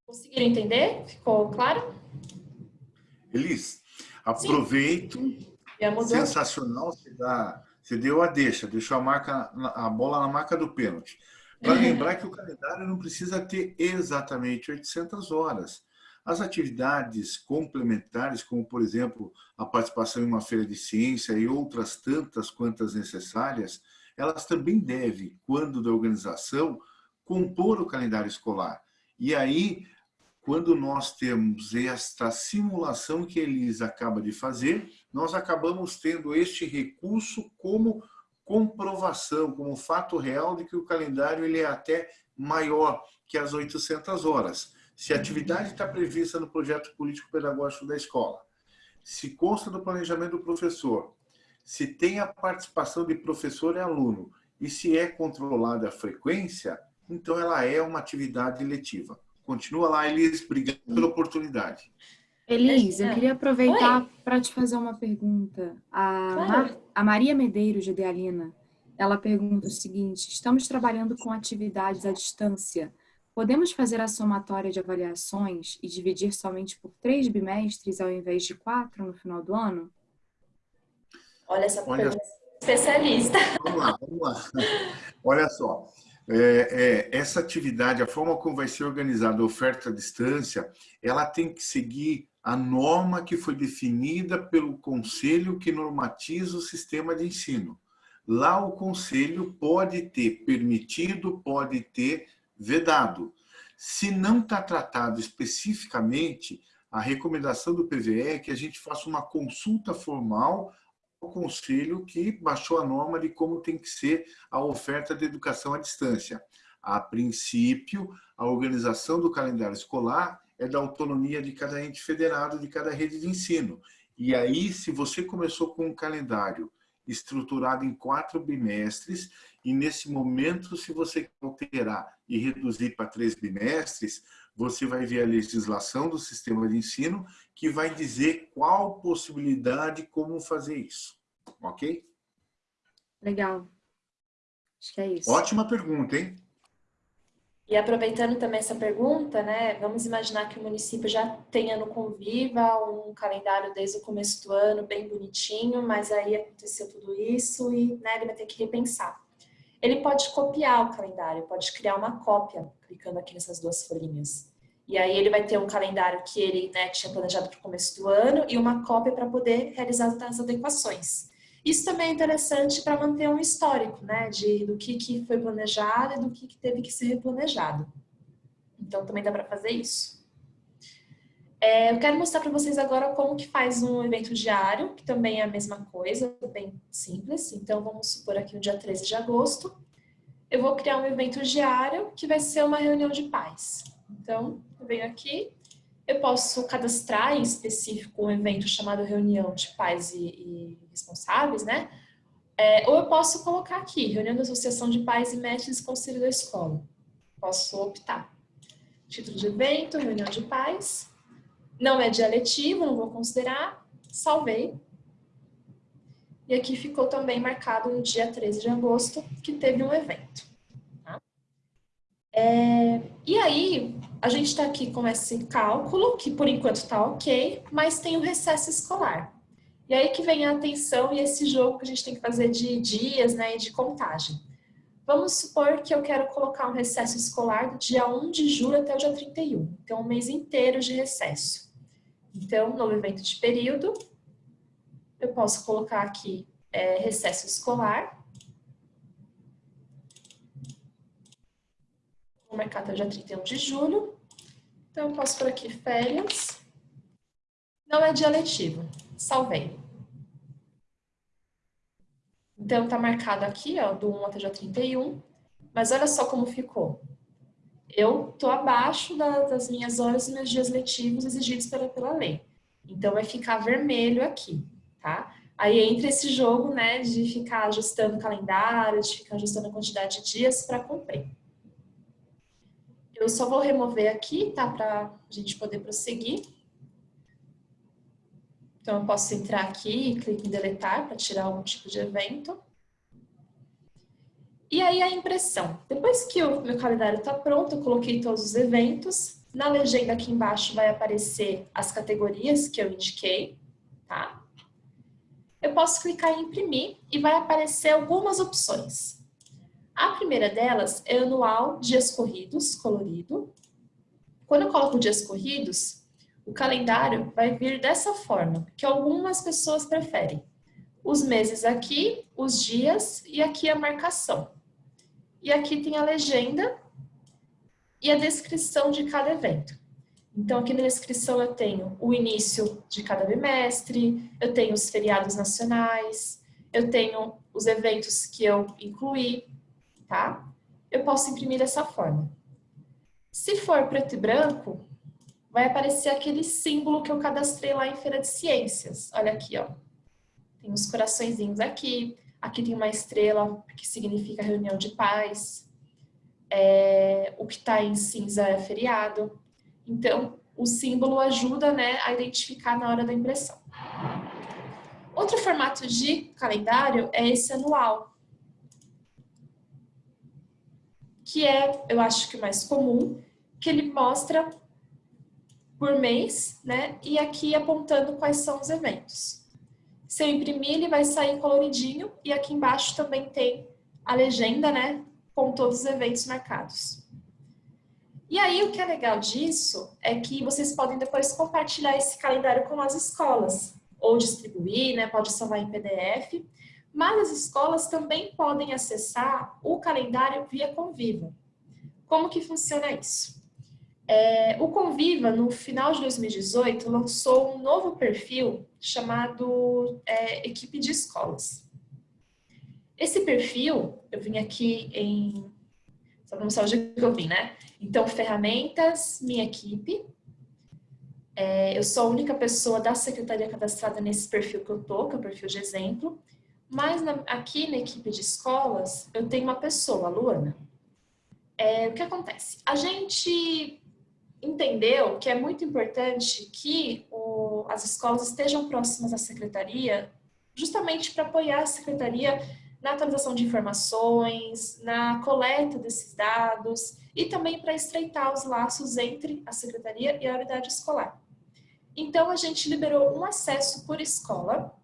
Conseguiram entender? Ficou claro? Elis, aproveito. Sensacional, você, dá, você deu a deixa, deixou a, marca, a bola na marca do pênalti. Para lembrar que o calendário não precisa ter exatamente 800 horas. As atividades complementares, como por exemplo a participação em uma feira de ciência e outras tantas quantas necessárias, elas também devem, quando da organização, compor o calendário escolar. E aí, quando nós temos esta simulação que a Elisa acaba de fazer, nós acabamos tendo este recurso como comprovação, como fato real de que o calendário ele é até maior que as 800 horas. Se a atividade está prevista no projeto político-pedagógico da escola, se consta do planejamento do professor, se tem a participação de professor e aluno e se é controlada a frequência, então ela é uma atividade letiva. Continua lá, Elis, obrigado pela oportunidade. Elis, eu queria aproveitar para te fazer uma pergunta. A, claro. Mar, a Maria Medeiros, de Dealina, ela pergunta o seguinte, estamos trabalhando com atividades à distância. Podemos fazer a somatória de avaliações e dividir somente por três bimestres ao invés de quatro no final do ano? Olha essa Olha, especialista. Vamos lá, vamos lá. Olha só, é, é, essa atividade, a forma como vai ser organizada a oferta à distância, ela tem que seguir a norma que foi definida pelo conselho que normatiza o sistema de ensino. Lá o conselho pode ter permitido, pode ter vedado. Se não está tratado especificamente, a recomendação do PVE é que a gente faça uma consulta formal ao conselho que baixou a norma de como tem que ser a oferta de educação à distância. A princípio, a organização do calendário escolar é da autonomia de cada ente federado, de cada rede de ensino. E aí, se você começou com um calendário estruturado em quatro bimestres, e nesse momento, se você alterar e reduzir para três bimestres, você vai ver a legislação do sistema de ensino que vai dizer qual possibilidade, como fazer isso. Ok? Legal. Acho que é isso. Ótima pergunta, hein? E aproveitando também essa pergunta, né, vamos imaginar que o município já tenha no Conviva um calendário desde o começo do ano, bem bonitinho, mas aí aconteceu tudo isso e né, ele vai ter que repensar. Ele pode copiar o calendário, pode criar uma cópia, clicando aqui nessas duas folhinhas. E aí ele vai ter um calendário que ele né, tinha planejado para o começo do ano e uma cópia para poder realizar as adequações. Isso também é interessante para manter um histórico, né, de, do que, que foi planejado e do que, que teve que ser replanejado. Então, também dá para fazer isso. É, eu quero mostrar para vocês agora como que faz um evento diário, que também é a mesma coisa, bem simples. Então, vamos supor aqui no dia 13 de agosto, eu vou criar um evento diário que vai ser uma reunião de pais. Então, eu venho aqui, eu posso cadastrar em específico um evento chamado reunião de pais e, e responsáveis, né? É, ou eu posso colocar aqui, reunião da Associação de Pais e Mestres Conselho da Escola. Posso optar. Título de evento, reunião de pais. Não é dia letivo, não vou considerar. Salvei. E aqui ficou também marcado no dia 13 de agosto, que teve um evento. É, e aí, a gente está aqui com esse cálculo, que por enquanto está ok, mas tem o recesso escolar. E aí que vem a atenção e esse jogo que a gente tem que fazer de dias né, e de contagem. Vamos supor que eu quero colocar um recesso escolar do dia 1 de julho até o dia 31. Então, um mês inteiro de recesso. Então, no evento de período, eu posso colocar aqui é, recesso escolar. Vou marcar até o dia 31 de julho. Então, eu posso por aqui férias. Não é dia letivo. Salvei. Então, tá marcado aqui, ó, do 1 até o dia 31. Mas olha só como ficou. Eu tô abaixo da, das minhas horas e meus dias letivos exigidos pela, pela lei. Então, vai ficar vermelho aqui, tá? Aí entra esse jogo, né, de ficar ajustando o calendário, de ficar ajustando a quantidade de dias para cumprir. Eu só vou remover aqui, tá? Para a gente poder prosseguir. Então, eu posso entrar aqui e clicar em deletar para tirar algum tipo de evento. E aí a impressão. Depois que o meu calendário está pronto, eu coloquei todos os eventos. Na legenda aqui embaixo vai aparecer as categorias que eu indiquei, tá? Eu posso clicar em imprimir e vai aparecer algumas opções. A primeira delas é anual dias corridos, colorido. Quando eu coloco dias corridos, o calendário vai vir dessa forma, que algumas pessoas preferem. Os meses aqui, os dias e aqui a marcação. E aqui tem a legenda e a descrição de cada evento. Então, aqui na descrição eu tenho o início de cada bimestre, eu tenho os feriados nacionais, eu tenho os eventos que eu incluí, tá? Eu posso imprimir dessa forma. Se for preto e branco, vai aparecer aquele símbolo que eu cadastrei lá em Feira de Ciências. Olha aqui, ó. Tem uns coraçõezinhos aqui. Aqui tem uma estrela, que significa reunião de paz. É, o que está em cinza é feriado. Então, o símbolo ajuda né, a identificar na hora da impressão. Outro formato de calendário é esse anual, que é, eu acho que o mais comum, que ele mostra por mês, né? E aqui apontando quais são os eventos. Se eu imprimir, ele vai sair coloridinho e aqui embaixo também tem a legenda, né? Com todos os eventos marcados. E aí, o que é legal disso é que vocês podem depois compartilhar esse calendário com as escolas, ou distribuir, né? Pode salvar em PDF. Mas as escolas também podem acessar o calendário via Conviva. Como que funciona isso? É, o Conviva, no final de 2018, lançou um novo perfil chamado é, Equipe de Escolas. Esse perfil, eu vim aqui em... Só para mostrar onde eu vim, né? Então, ferramentas, minha equipe. É, eu sou a única pessoa da secretaria cadastrada nesse perfil que eu tô, que é o perfil de exemplo. Mas na, aqui na equipe de escolas, eu tenho uma pessoa, a Luana. É, o que acontece? A gente entendeu que é muito importante que o, as escolas estejam próximas à secretaria, justamente para apoiar a secretaria na atualização de informações, na coleta desses dados e também para estreitar os laços entre a secretaria e a unidade escolar. Então, a gente liberou um acesso por escola,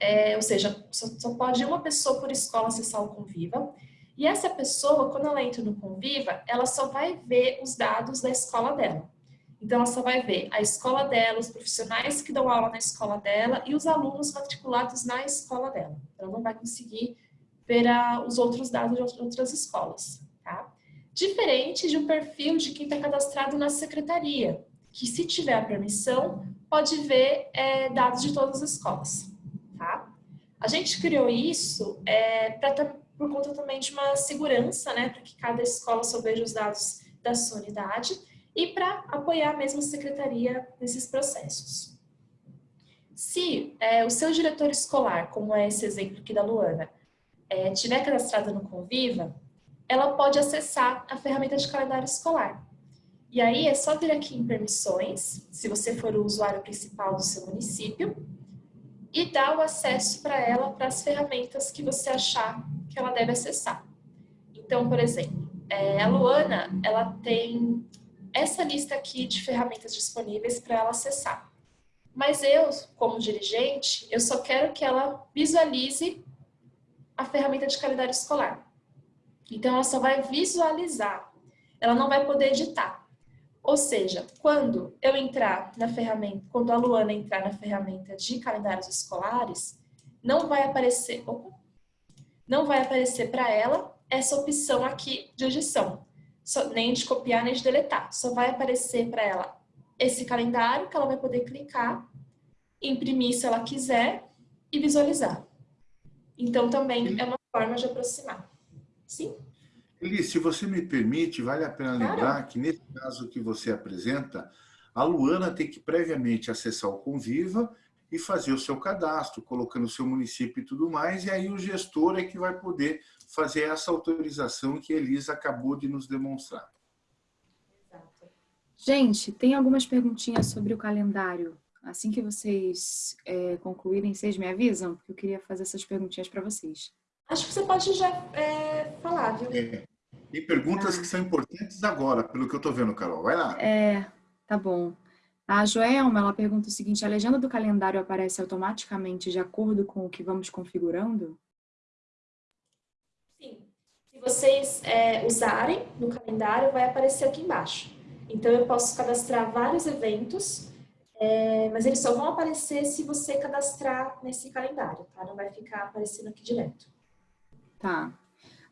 é, ou seja, só, só pode uma pessoa por escola acessar o Conviva, e essa pessoa, quando ela entra no Conviva, ela só vai ver os dados da escola dela. Então, ela só vai ver a escola dela, os profissionais que dão aula na escola dela e os alunos matriculados na escola dela. Ela não vai conseguir ver a, os outros dados de outras escolas, tá? Diferente de um perfil de quem está cadastrado na secretaria, que se tiver a permissão, pode ver é, dados de todas as escolas? A gente criou isso é, pra, por conta também de uma segurança, né? Para que cada escola só veja os dados da sua unidade e para apoiar mesmo a secretaria nesses processos. Se é, o seu diretor escolar, como é esse exemplo aqui da Luana, é, tiver cadastrada no Conviva, ela pode acessar a ferramenta de calendário escolar. E aí é só vir aqui em permissões, se você for o usuário principal do seu município, e dar o acesso para ela para as ferramentas que você achar que ela deve acessar. Então, por exemplo, é, a Luana, ela tem essa lista aqui de ferramentas disponíveis para ela acessar. Mas eu, como dirigente, eu só quero que ela visualize a ferramenta de calendário escolar. Então, ela só vai visualizar, ela não vai poder editar. Ou seja, quando eu entrar na ferramenta, quando a Luana entrar na ferramenta de calendários escolares, não vai aparecer, opa, não vai aparecer para ela essa opção aqui de edição só, nem de copiar nem de deletar. Só vai aparecer para ela esse calendário que ela vai poder clicar, imprimir se ela quiser e visualizar. Então também é uma forma de aproximar. Sim? Eli, se você me permite, vale a pena lembrar claro. que nesse caso que você apresenta, a Luana tem que previamente acessar o Conviva e fazer o seu cadastro, colocando o seu município e tudo mais, e aí o gestor é que vai poder fazer essa autorização que a Elisa acabou de nos demonstrar. Gente, tem algumas perguntinhas sobre o calendário. Assim que vocês é, concluírem, vocês me avisam? Porque eu queria fazer essas perguntinhas para vocês. Acho que você pode já é, falar, viu? É. Tem perguntas ah. que são importantes agora, pelo que eu estou vendo, Carol. Vai lá. É, tá bom. A Joelma, ela pergunta o seguinte, a legenda do calendário aparece automaticamente de acordo com o que vamos configurando? Sim. Se vocês é, usarem no calendário, vai aparecer aqui embaixo. Então, eu posso cadastrar vários eventos, é, mas eles só vão aparecer se você cadastrar nesse calendário, tá? Não vai ficar aparecendo aqui direto. Tá.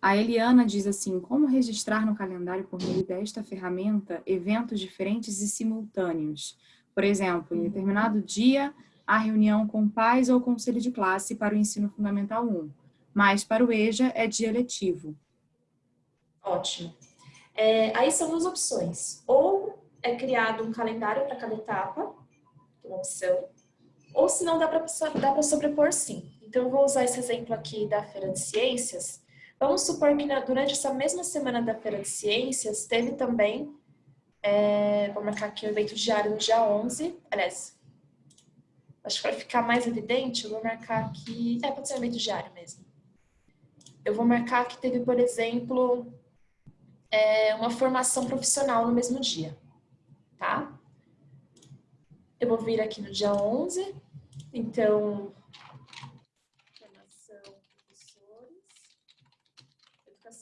A Eliana diz assim, como registrar no calendário por meio desta ferramenta eventos diferentes e simultâneos? Por exemplo, em determinado dia, a reunião com pais ou conselho de classe para o ensino fundamental 1, mas para o EJA é dia letivo. Ótimo. É, aí são duas opções. Ou é criado um calendário para cada etapa, é uma opção, ou se não dá para sobrepor sim. Então, vou usar esse exemplo aqui da Feira de Ciências, Vamos supor que durante essa mesma semana da Feira de Ciências, teve também, é, vou marcar aqui o evento diário no dia 11, aliás, acho que para ficar mais evidente, eu vou marcar aqui, é, pode ser um evento diário mesmo. Eu vou marcar que teve, por exemplo, é, uma formação profissional no mesmo dia, tá? Eu vou vir aqui no dia 11, então,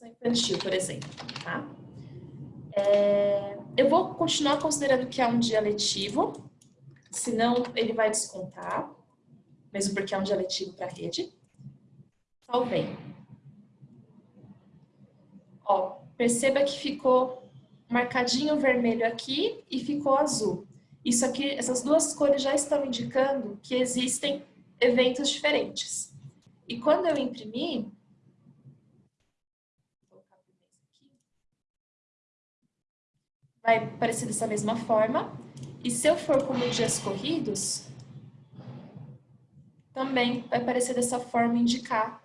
educação infantil, por exemplo, tá? É, eu vou continuar considerando que é um dia letivo, senão ele vai descontar, mesmo porque é um dia letivo para a rede. Salvei. Ó, perceba que ficou marcadinho vermelho aqui e ficou azul. Isso aqui, essas duas cores já estão indicando que existem eventos diferentes. E quando eu imprimir, vai aparecer dessa mesma forma. E se eu for como dias corridos, também vai aparecer dessa forma indicar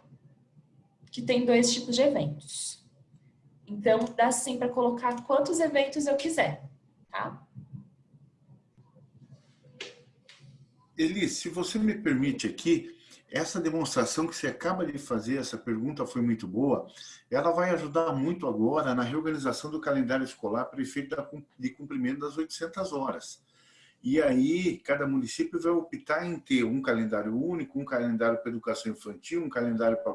que tem dois tipos de eventos. Então, dá sim para colocar quantos eventos eu quiser, tá? Eli, se você me permite aqui, essa demonstração que você acaba de fazer, essa pergunta foi muito boa, ela vai ajudar muito agora na reorganização do calendário escolar para efeito de cumprimento das 800 horas. E aí, cada município vai optar em ter um calendário único, um calendário para educação infantil, um calendário para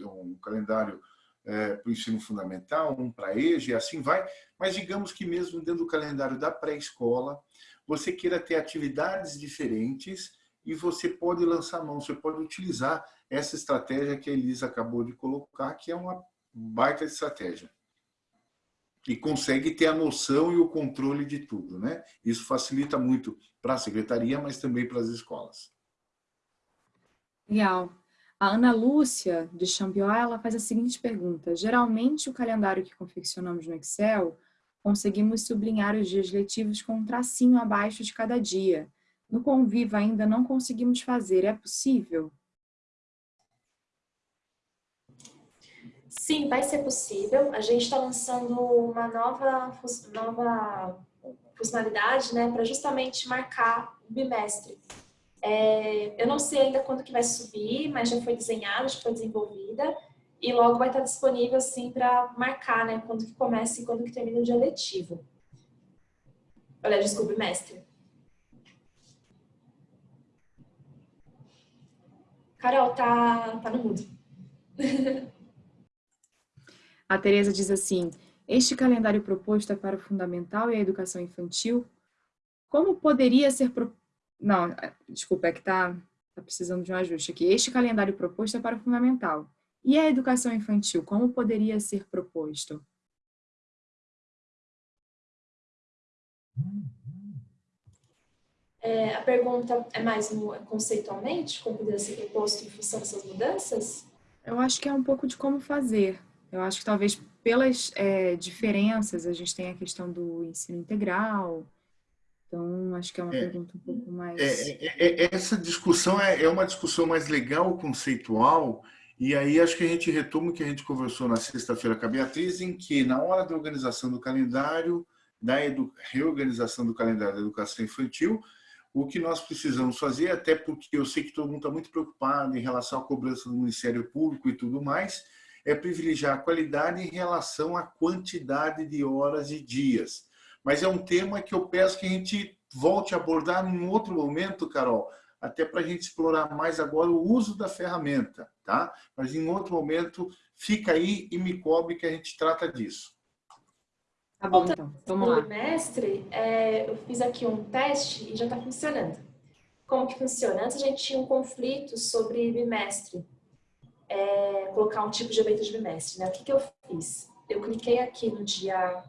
um calendário é, para o ensino fundamental, um para EJA, assim vai. Mas digamos que mesmo dentro do calendário da pré-escola, você queira ter atividades diferentes e você pode lançar mão, você pode utilizar essa estratégia que a Elisa acabou de colocar, que é uma baita estratégia. E consegue ter a noção e o controle de tudo. Né? Isso facilita muito para a secretaria, mas também para as escolas. Legal. A Ana Lúcia, de Champion, ela faz a seguinte pergunta. Geralmente, o calendário que confeccionamos no Excel, conseguimos sublinhar os dias letivos com um tracinho abaixo de cada dia. No Conviva ainda não conseguimos fazer. É possível? Sim, vai ser possível. A gente está lançando uma nova, nova funcionalidade né, para justamente marcar o bimestre. É, eu não sei ainda quando que vai subir, mas já foi desenhada, já foi desenvolvida e logo vai estar disponível assim para marcar né, quando que começa e quando que termina o dia letivo. Olha, desculpe, mestre. Carol, tá, tá no mudo. A Tereza diz assim, este calendário proposto é para o fundamental e a educação infantil. Como poderia ser... Pro... Não, é, desculpa, é que está tá precisando de um ajuste aqui. Este calendário proposto é para o fundamental. E a educação infantil, como poderia ser proposto? É, a pergunta é mais no, conceitualmente, como poderia ser proposto em função dessas mudanças? Eu acho que é um pouco de como fazer. Eu acho que talvez pelas é, diferenças, a gente tem a questão do ensino integral, então acho que é uma é, pergunta um pouco mais... É, é, é essa discussão é, uma discussão mais legal, conceitual, e aí acho que a gente retoma o que a gente conversou na sexta-feira com a Beatriz, em que na hora da organização do calendário, da reorganização do calendário da educação infantil, o que nós precisamos fazer, até porque eu sei que todo mundo está muito preocupado em relação à cobrança do Ministério Público e tudo mais, é privilegiar a qualidade em relação à quantidade de horas e dias. Mas é um tema que eu peço que a gente volte a abordar em outro momento, Carol, até para a gente explorar mais agora o uso da ferramenta, tá? Mas em outro momento, fica aí e me cobre que a gente trata disso. Tá bom, então. Vamos lá. Mestre, é, eu fiz aqui um teste e já está funcionando. Como que funciona? Antes a gente tinha um conflito sobre bimestre é, colocar um tipo de evento de bimestre. Né? O que, que eu fiz? Eu cliquei aqui no dia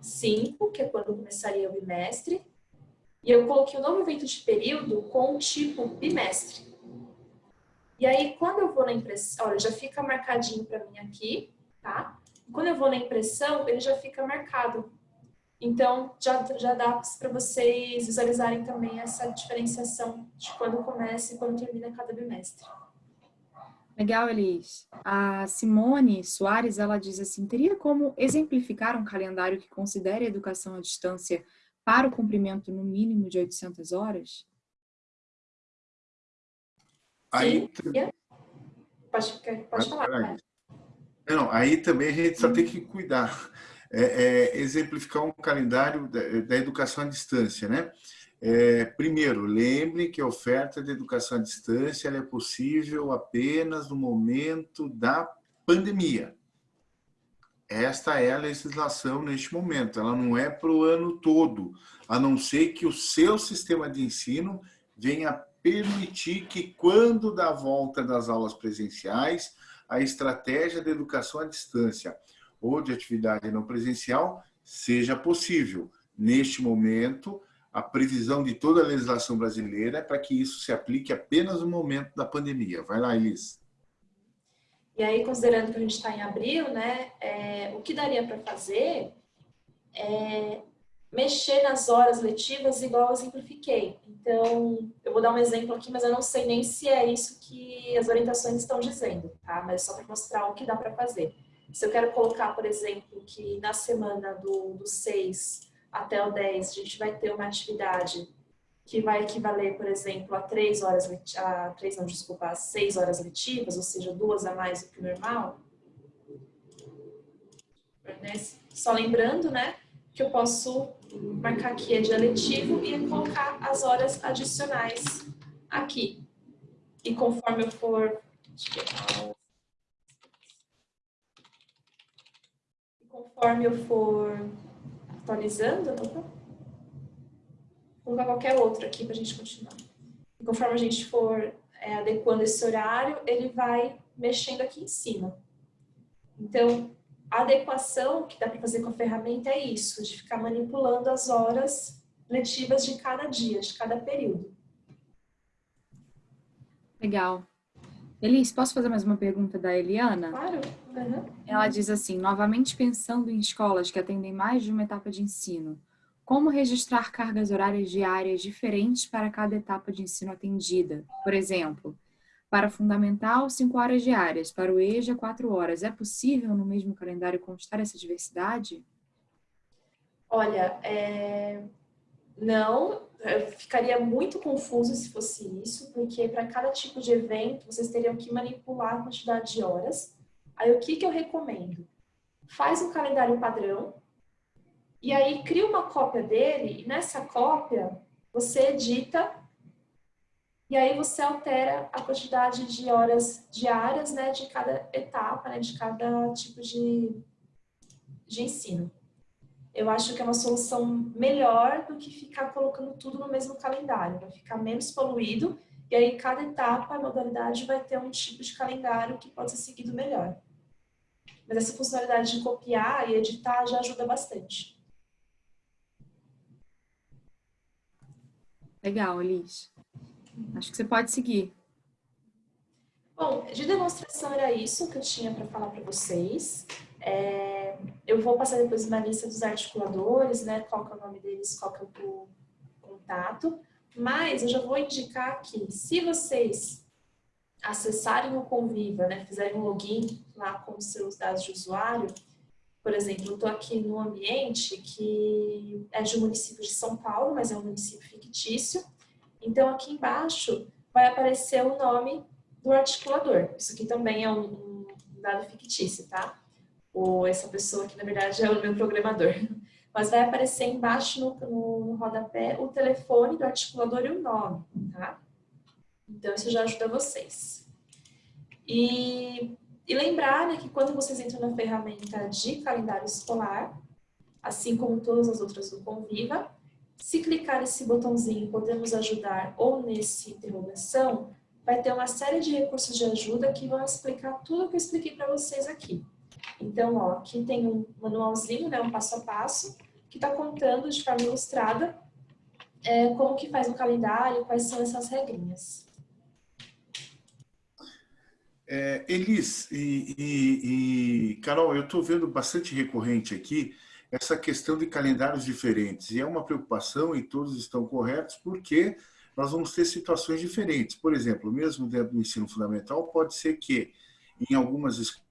5, que é quando começaria o bimestre, e eu coloquei o novo evento de período com o tipo bimestre. E aí, quando eu vou na impressão, olha, já fica marcadinho para mim aqui, tá? Quando eu vou na impressão, ele já fica marcado. Então, já, já dá para vocês visualizarem também essa diferenciação de quando começa e quando termina cada bimestre. Legal, Elis. A Simone Soares, ela diz assim, teria como exemplificar um calendário que considere a educação à distância para o cumprimento no mínimo de 800 horas? Aí, pode, pode falar. Não, aí também a gente só tem que cuidar. É, é, exemplificar um calendário da, da educação à distância, né? É, primeiro, lembre que a oferta de educação à distância é possível apenas no momento da pandemia. esta é a legislação neste momento, ela não é para o ano todo, a não ser que o seu sistema de ensino venha permitir que quando da volta das aulas presenciais, a estratégia de educação à distância ou de atividade não presencial seja possível. Neste momento, a previsão de toda a legislação brasileira é para que isso se aplique apenas no momento da pandemia. Vai lá, Elis. E aí, considerando que a gente está em abril, né, é, o que daria para fazer é mexer nas horas letivas igual eu simplifiquei. Então, eu vou dar um exemplo aqui, mas eu não sei nem se é isso que as orientações estão dizendo, tá? Mas só para mostrar o que dá para fazer. Se eu quero colocar, por exemplo, que na semana do, do 6 até o 10 a gente vai ter uma atividade que vai equivaler, por exemplo, a três horas, a três não, desculpa, a seis horas letivas, ou seja, duas a mais do que o normal. Só lembrando, né, que eu posso marcar aqui é dia letivo e colocar as horas adicionais aqui. E conforme eu for... Conforme eu for atualizando, opa, colocar qualquer outro aqui para a gente continuar. E conforme a gente for é, adequando esse horário, ele vai mexendo aqui em cima. Então, a adequação que dá para fazer com a ferramenta é isso, de ficar manipulando as horas letivas de cada dia, de cada período. Legal. Elis, posso fazer mais uma pergunta da Eliana? Claro. Uhum. Ela diz assim, novamente pensando em escolas que atendem mais de uma etapa de ensino, como registrar cargas horárias diárias diferentes para cada etapa de ensino atendida? Por exemplo, para fundamental, 5 horas diárias, para o EJA, 4 horas. É possível no mesmo calendário constar essa diversidade? Olha, é... não, ficaria muito confuso se fosse isso, porque para cada tipo de evento vocês teriam que manipular a quantidade de horas. Aí o que, que eu recomendo? Faz um calendário padrão, e aí cria uma cópia dele, e nessa cópia você edita e aí você altera a quantidade de horas diárias né, de cada etapa, né, de cada tipo de, de ensino. Eu acho que é uma solução melhor do que ficar colocando tudo no mesmo calendário. Vai ficar menos poluído e aí cada etapa, a modalidade vai ter um tipo de calendário que pode ser seguido melhor. Mas essa funcionalidade de copiar e editar já ajuda bastante. Legal, Liz. Acho que você pode seguir. Bom, de demonstração era isso que eu tinha para falar para vocês. É, eu vou passar depois uma lista dos articuladores, né? Qual que é o nome deles, qual que é o contato. Mas eu já vou indicar aqui, se vocês acessarem o Conviva, né? Fizerem um login lá com os seus dados de usuário, por exemplo, eu estou aqui no ambiente que é de um município de São Paulo, mas é um município fictício. Então, aqui embaixo vai aparecer o nome do articulador. Isso aqui também é um, dado fictício, tá? Ou essa pessoa aqui, na verdade, é o meu programador. Mas vai aparecer embaixo no, no, no rodapé o telefone do articulador e o nome, tá? Então, isso já ajuda vocês. E e lembrar né, que quando vocês entram na ferramenta de calendário escolar, assim como todas as outras do Conviva, se clicar nesse botãozinho Podemos Ajudar ou nesse Interrogação, vai ter uma série de recursos de ajuda que vão explicar tudo que eu expliquei para vocês aqui. Então, ó, aqui tem um manualzinho, né, um passo a passo, que está contando de forma ilustrada é, como que faz o calendário, quais são essas regrinhas. É, Elis e, e, e, Carol, eu estou vendo bastante recorrente aqui essa questão de calendários diferentes. E é uma preocupação, e todos estão corretos, porque nós vamos ter situações diferentes. Por exemplo, mesmo dentro do ensino fundamental, pode ser que em algumas escolas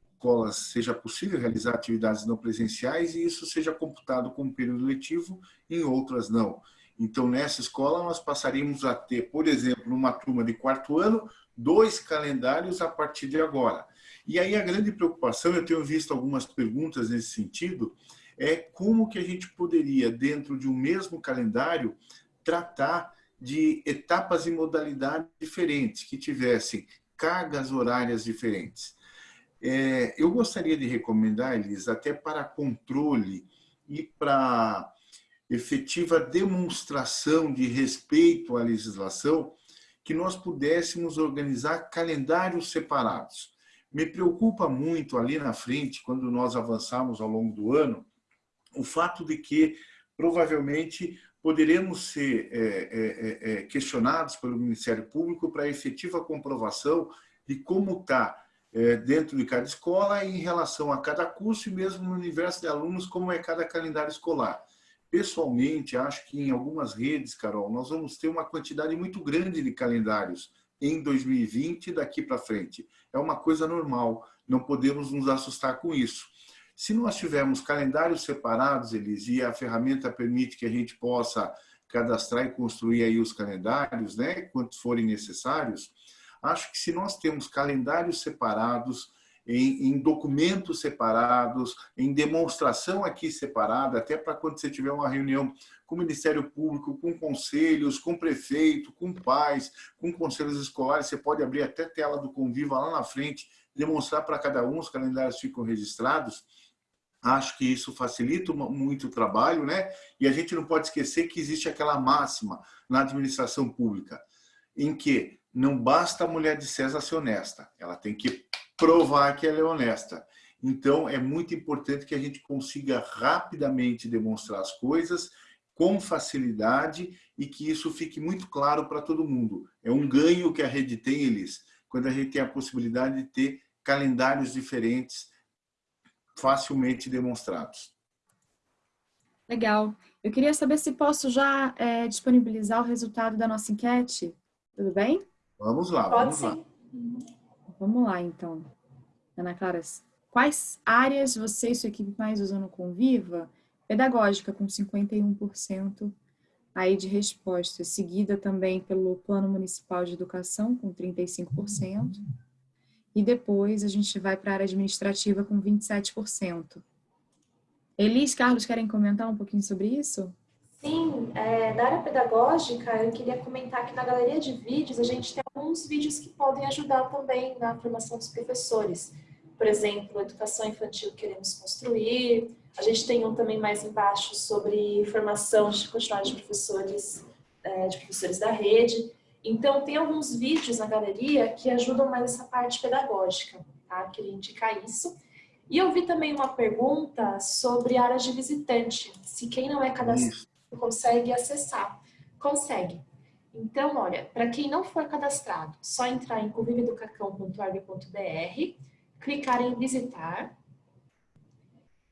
seja possível realizar atividades não presenciais e isso seja computado como período letivo, em outras não. Então, nessa escola, nós passaríamos a ter, por exemplo, numa turma de quarto ano, dois calendários a partir de agora. E aí a grande preocupação, eu tenho visto algumas perguntas nesse sentido, é como que a gente poderia, dentro de um mesmo calendário, tratar de etapas e modalidades diferentes, que tivessem cargas horárias diferentes. É, eu gostaria de recomendar, Elis, até para controle e para efetiva demonstração de respeito à legislação, que nós pudéssemos organizar calendários separados. Me preocupa muito ali na frente, quando nós avançarmos ao longo do ano, o fato de que provavelmente poderemos ser é, é, é, questionados pelo Ministério Público para efetiva comprovação de como está dentro de cada escola em relação a cada curso e mesmo no universo de alunos, como é cada calendário escolar. Pessoalmente, acho que em algumas redes, Carol, nós vamos ter uma quantidade muito grande de calendários em 2020 daqui para frente. É uma coisa normal, não podemos nos assustar com isso. Se nós tivermos calendários separados, eles e a ferramenta permite que a gente possa cadastrar e construir aí os calendários, né, quantos forem necessários, acho que se nós temos calendários separados, em, em, documentos separados, em demonstração aqui separada, até para quando você tiver uma reunião com o Ministério Público, com conselhos, com prefeito, com pais, com conselhos escolares, você pode abrir até tela do Conviva lá na frente, demonstrar para cada um, os calendários ficam registrados. Acho que isso facilita muito o trabalho, né? E a gente não pode esquecer que existe aquela máxima na administração pública, em que não basta a mulher de César ser honesta, ela tem que provar que ela é honesta. Então, é muito importante que a gente consiga rapidamente demonstrar as coisas com facilidade e que isso fique muito claro para todo mundo. É um ganho que a rede tem, eles, quando a gente tem a possibilidade de ter calendários diferentes facilmente demonstrados. Legal. Eu queria saber se posso já é, disponibilizar o resultado da nossa enquete. Tudo bem? Vamos lá, Pode vamos sim. lá. Vamos lá, então. Ana Clara, quais áreas você e sua equipe mais usam no Conviva? Pedagógica, com 51% aí de resposta, seguida também pelo Plano Municipal de Educação, com 35%. E depois a gente vai para a área administrativa com 27%. Elis, Carlos, querem comentar um pouquinho sobre isso? Sim, é, na área pedagógica, eu queria comentar que na galeria de vídeos a gente tem alguns vídeos que podem ajudar também na formação dos professores. Por exemplo, educação infantil que queremos construir. A gente tem um também mais embaixo sobre formação de continuidade de professores, é, de professores da rede. Então, tem alguns vídeos na galeria que ajudam mais essa parte pedagógica, tá? Queria indicar isso. E eu vi também uma pergunta sobre áreas de visitante. Se quem não é cadastrado consegue acessar. Consegue. Então, olha, para quem não for cadastrado, só entrar em conviveducacão.org.br, clicar em visitar,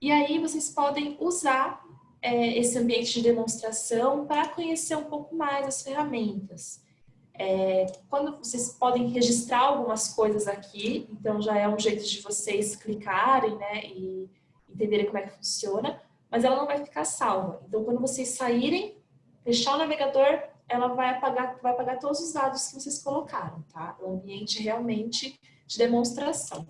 e aí vocês podem usar é, esse ambiente de demonstração para conhecer um pouco mais as ferramentas. É, quando vocês podem registrar algumas coisas aqui, então já é um jeito de vocês clicarem né, e entenderem como é que funciona mas ela não vai ficar salva. Então, quando vocês saírem, fechar o navegador, ela vai apagar, vai apagar todos os dados que vocês colocaram, tá? É um ambiente realmente de demonstração.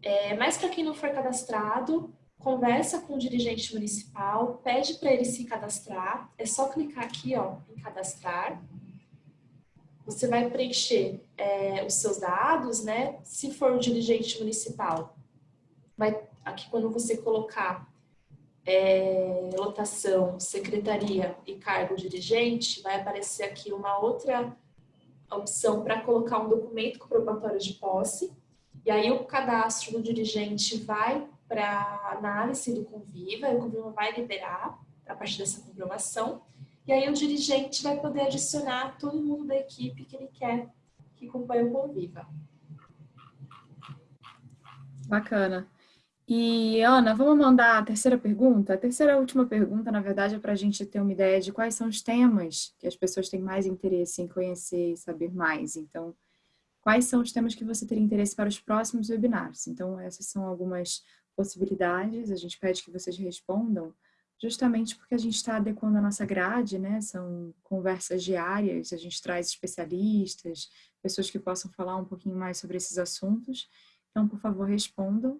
É, mas para quem não for cadastrado, conversa com o dirigente municipal, pede para ele se cadastrar, é só clicar aqui ó, em cadastrar. Você vai preencher é, os seus dados, né? Se for o dirigente municipal, vai aqui quando você colocar é, lotação, secretaria e cargo dirigente, vai aparecer aqui uma outra opção para colocar um documento comprobatório de posse. E aí o cadastro do dirigente vai para análise do Conviva, e o Conviva vai liberar a partir dessa comprovação. E aí o dirigente vai poder adicionar todo mundo da equipe que ele quer que acompanhe o Conviva. Bacana. E, Ana, vamos mandar a terceira pergunta? A terceira e última pergunta, na verdade, é para a gente ter uma ideia de quais são os temas que as pessoas têm mais interesse em conhecer e saber mais. Então, quais são os temas que você teria interesse para os próximos webinars? Então, essas são algumas possibilidades. A gente pede que vocês respondam, justamente porque a gente está adequando a nossa grade, né? São conversas diárias, a gente traz especialistas, pessoas que possam falar um pouquinho mais sobre esses assuntos. Então, por favor, respondam.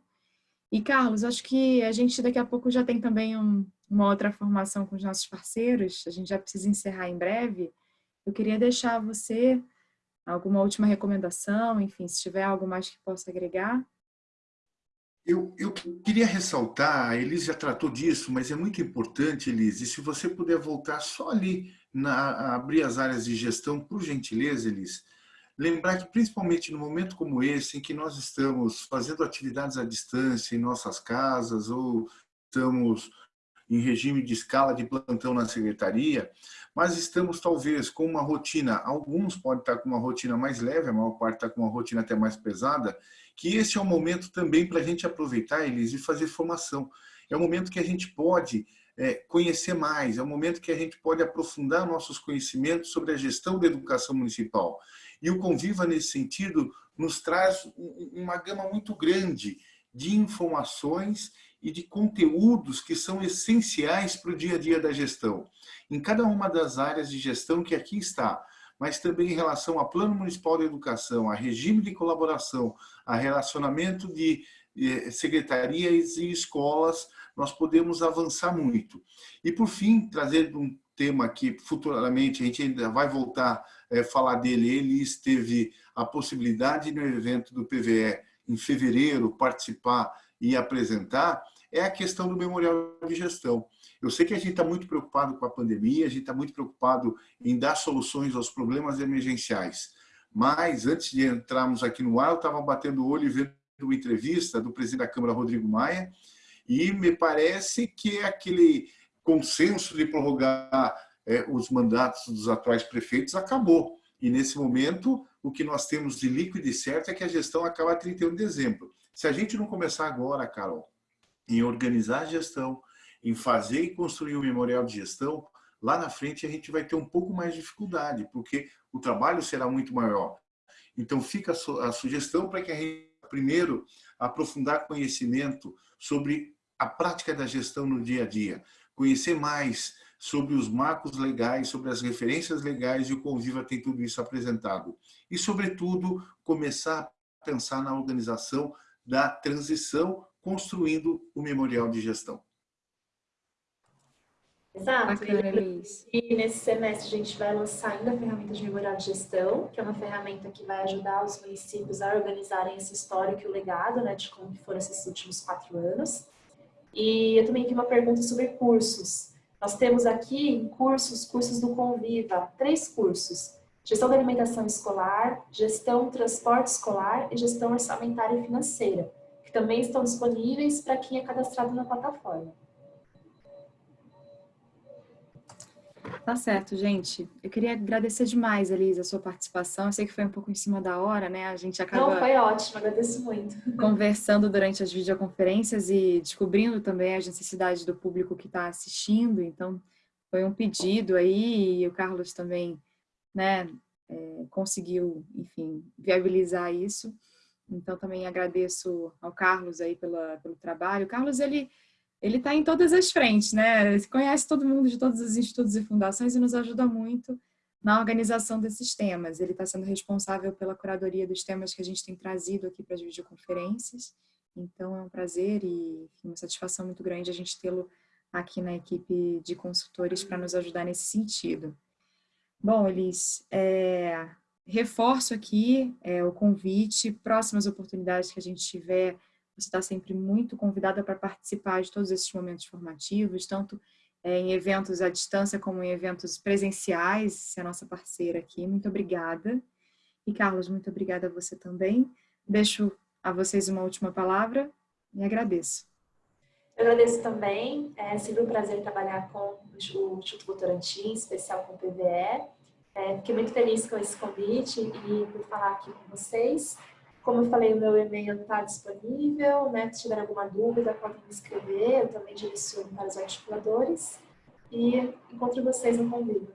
E, Carlos, acho que a gente daqui a pouco já tem também um, uma outra formação com os nossos parceiros, a gente já precisa encerrar em breve. Eu queria deixar você alguma última recomendação, enfim, se tiver algo mais que possa agregar. Eu, eu queria ressaltar, a Elis já tratou disso, mas é muito importante, Elis, e se você puder voltar só ali, na, abrir as áreas de gestão, por gentileza, Elis, lembrar que principalmente no momento como esse, em que nós estamos fazendo atividades à distância em nossas casas ou estamos em regime de escala de plantão na secretaria, mas estamos talvez com uma rotina, alguns podem estar com uma rotina mais leve, a maior parte está com uma rotina até mais pesada, que esse é o momento também para a gente aproveitar, eles e fazer formação. É o momento que a gente pode é, conhecer mais, é o momento que a gente pode aprofundar nossos conhecimentos sobre a gestão da educação municipal. E o Conviva, nesse sentido, nos traz uma gama muito grande de informações e de conteúdos que são essenciais para o dia a dia da gestão. Em cada uma das áreas de gestão que aqui está, mas também em relação ao Plano Municipal de Educação, a regime de colaboração, a relacionamento de secretarias e escolas, nós podemos avançar muito. E, por fim, trazer um tema que futuramente a gente ainda vai voltar a é, falar dele, ele teve a possibilidade no evento do PVE em fevereiro participar e apresentar, é a questão do memorial de gestão. Eu sei que a gente está muito preocupado com a pandemia, a gente está muito preocupado em dar soluções aos problemas emergenciais. Mas, antes de entrarmos aqui no ar, eu estava batendo o olho e vendo uma entrevista do presidente da Câmara, Rodrigo Maia, e me parece que é aquele consenso de prorrogar é, os mandatos dos atuais prefeitos acabou. E, nesse momento, o que nós temos de líquido e certo é que a gestão acaba a 31 de dezembro. Se a gente não começar agora, Carol, em organizar a gestão, em fazer e construir um memorial de gestão, lá na frente a gente vai ter um pouco mais de dificuldade, porque o trabalho será muito maior. Então fica a sugestão para que a gente, primeiro, aprofundar conhecimento sobre a prática da gestão no dia a dia, conhecer mais sobre os marcos legais, sobre as referências legais e o Conviva tem tudo isso apresentado. E, sobretudo, começar a pensar na organização da transição construindo o memorial de gestão. Exato. E nesse semestre a gente vai lançar ainda a ferramenta de memorial de gestão, que é uma ferramenta que vai ajudar os municípios a organizarem esse histórico e o legado, né, de como foram esses últimos quatro anos. E eu também tenho uma pergunta sobre cursos. Nós temos aqui cursos, cursos do Conviva, três cursos. Gestão da alimentação escolar, gestão transporte escolar e gestão orçamentária e financeira que também estão disponíveis para quem é cadastrado na plataforma. Tá certo, gente. Eu queria agradecer demais, Elisa, a sua participação. Eu sei que foi um pouco em cima da hora, né? A gente acaba... Não, foi ótimo. Agradeço muito. Conversando durante as videoconferências e descobrindo também as necessidades do público que está assistindo. Então, foi um pedido aí e o Carlos também, né, é, conseguiu, enfim, viabilizar isso. Então, também agradeço ao Carlos aí pela, pelo trabalho. O Carlos, ele ele está em todas as frentes, né? Ele conhece todo mundo de todos os institutos e fundações e nos ajuda muito na organização desses temas. Ele está sendo responsável pela curadoria dos temas que a gente tem trazido aqui para as videoconferências. Então, é um prazer e uma satisfação muito grande a gente tê-lo aqui na equipe de consultores para nos ajudar nesse sentido. Bom, Elis, é, reforço aqui é, o convite, próximas oportunidades que a gente tiver, você está sempre muito convidada para participar de todos esses momentos formativos, tanto é, em eventos à distância como em eventos presenciais, você é a nossa parceira aqui, muito obrigada. E Carlos, muito obrigada a você também. Deixo a vocês uma última palavra e agradeço. Eu agradeço também, é sempre um prazer trabalhar com o Instituto Votorantim, em especial com o PVE. É, fiquei muito feliz com esse convite e por falar aqui com vocês. Como eu falei, o meu e-mail está disponível, né? Se tiver alguma dúvida, podem me escrever, eu também direciono para os articuladores. E encontro vocês no convívio.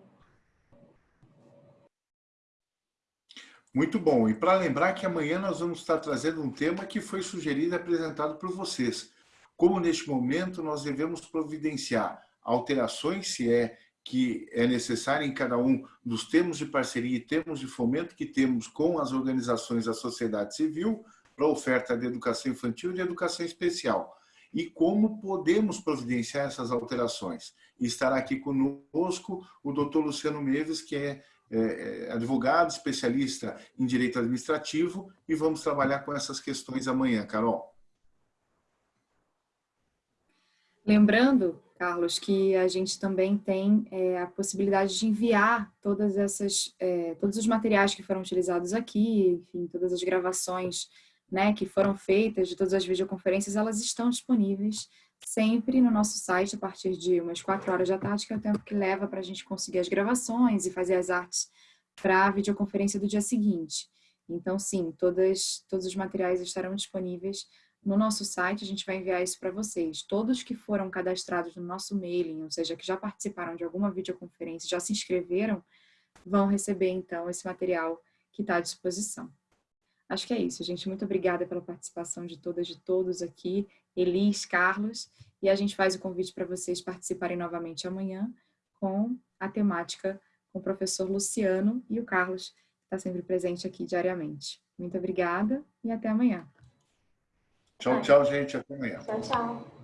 Muito bom. E para lembrar que amanhã nós vamos estar trazendo um tema que foi sugerido e apresentado por vocês. Como neste momento nós devemos providenciar alterações, se é que é necessária em cada um dos termos de parceria e termos de fomento que temos com as organizações da sociedade civil para a oferta de educação infantil e de educação especial. E como podemos providenciar essas alterações. E estará aqui conosco o doutor Luciano Meves, que é, é, é advogado, especialista em direito administrativo, e vamos trabalhar com essas questões amanhã, Carol. Lembrando, Carlos, que a gente também tem é, a possibilidade de enviar todas essas, é, todos os materiais que foram utilizados aqui, enfim, todas as gravações né, que foram feitas de todas as videoconferências, elas estão disponíveis sempre no nosso site a partir de umas quatro horas da tarde, que é o tempo que leva para a gente conseguir as gravações e fazer as artes para a videoconferência do dia seguinte. Então, sim, todas, todos os materiais estarão disponíveis no nosso site, a gente vai enviar isso para vocês. Todos que foram cadastrados no nosso mailing, ou seja, que já participaram de alguma videoconferência, já se inscreveram, vão receber, então, esse material que está à disposição. Acho que é isso, gente. Muito obrigada pela participação de todas e de todos aqui, Elis, Carlos, e a gente faz o convite para vocês participarem novamente amanhã com a temática com o professor Luciano e o Carlos, que está sempre presente aqui diariamente. Muito obrigada e até amanhã. Tchau, tchau, gente. Até amanhã. Tchau, tchau.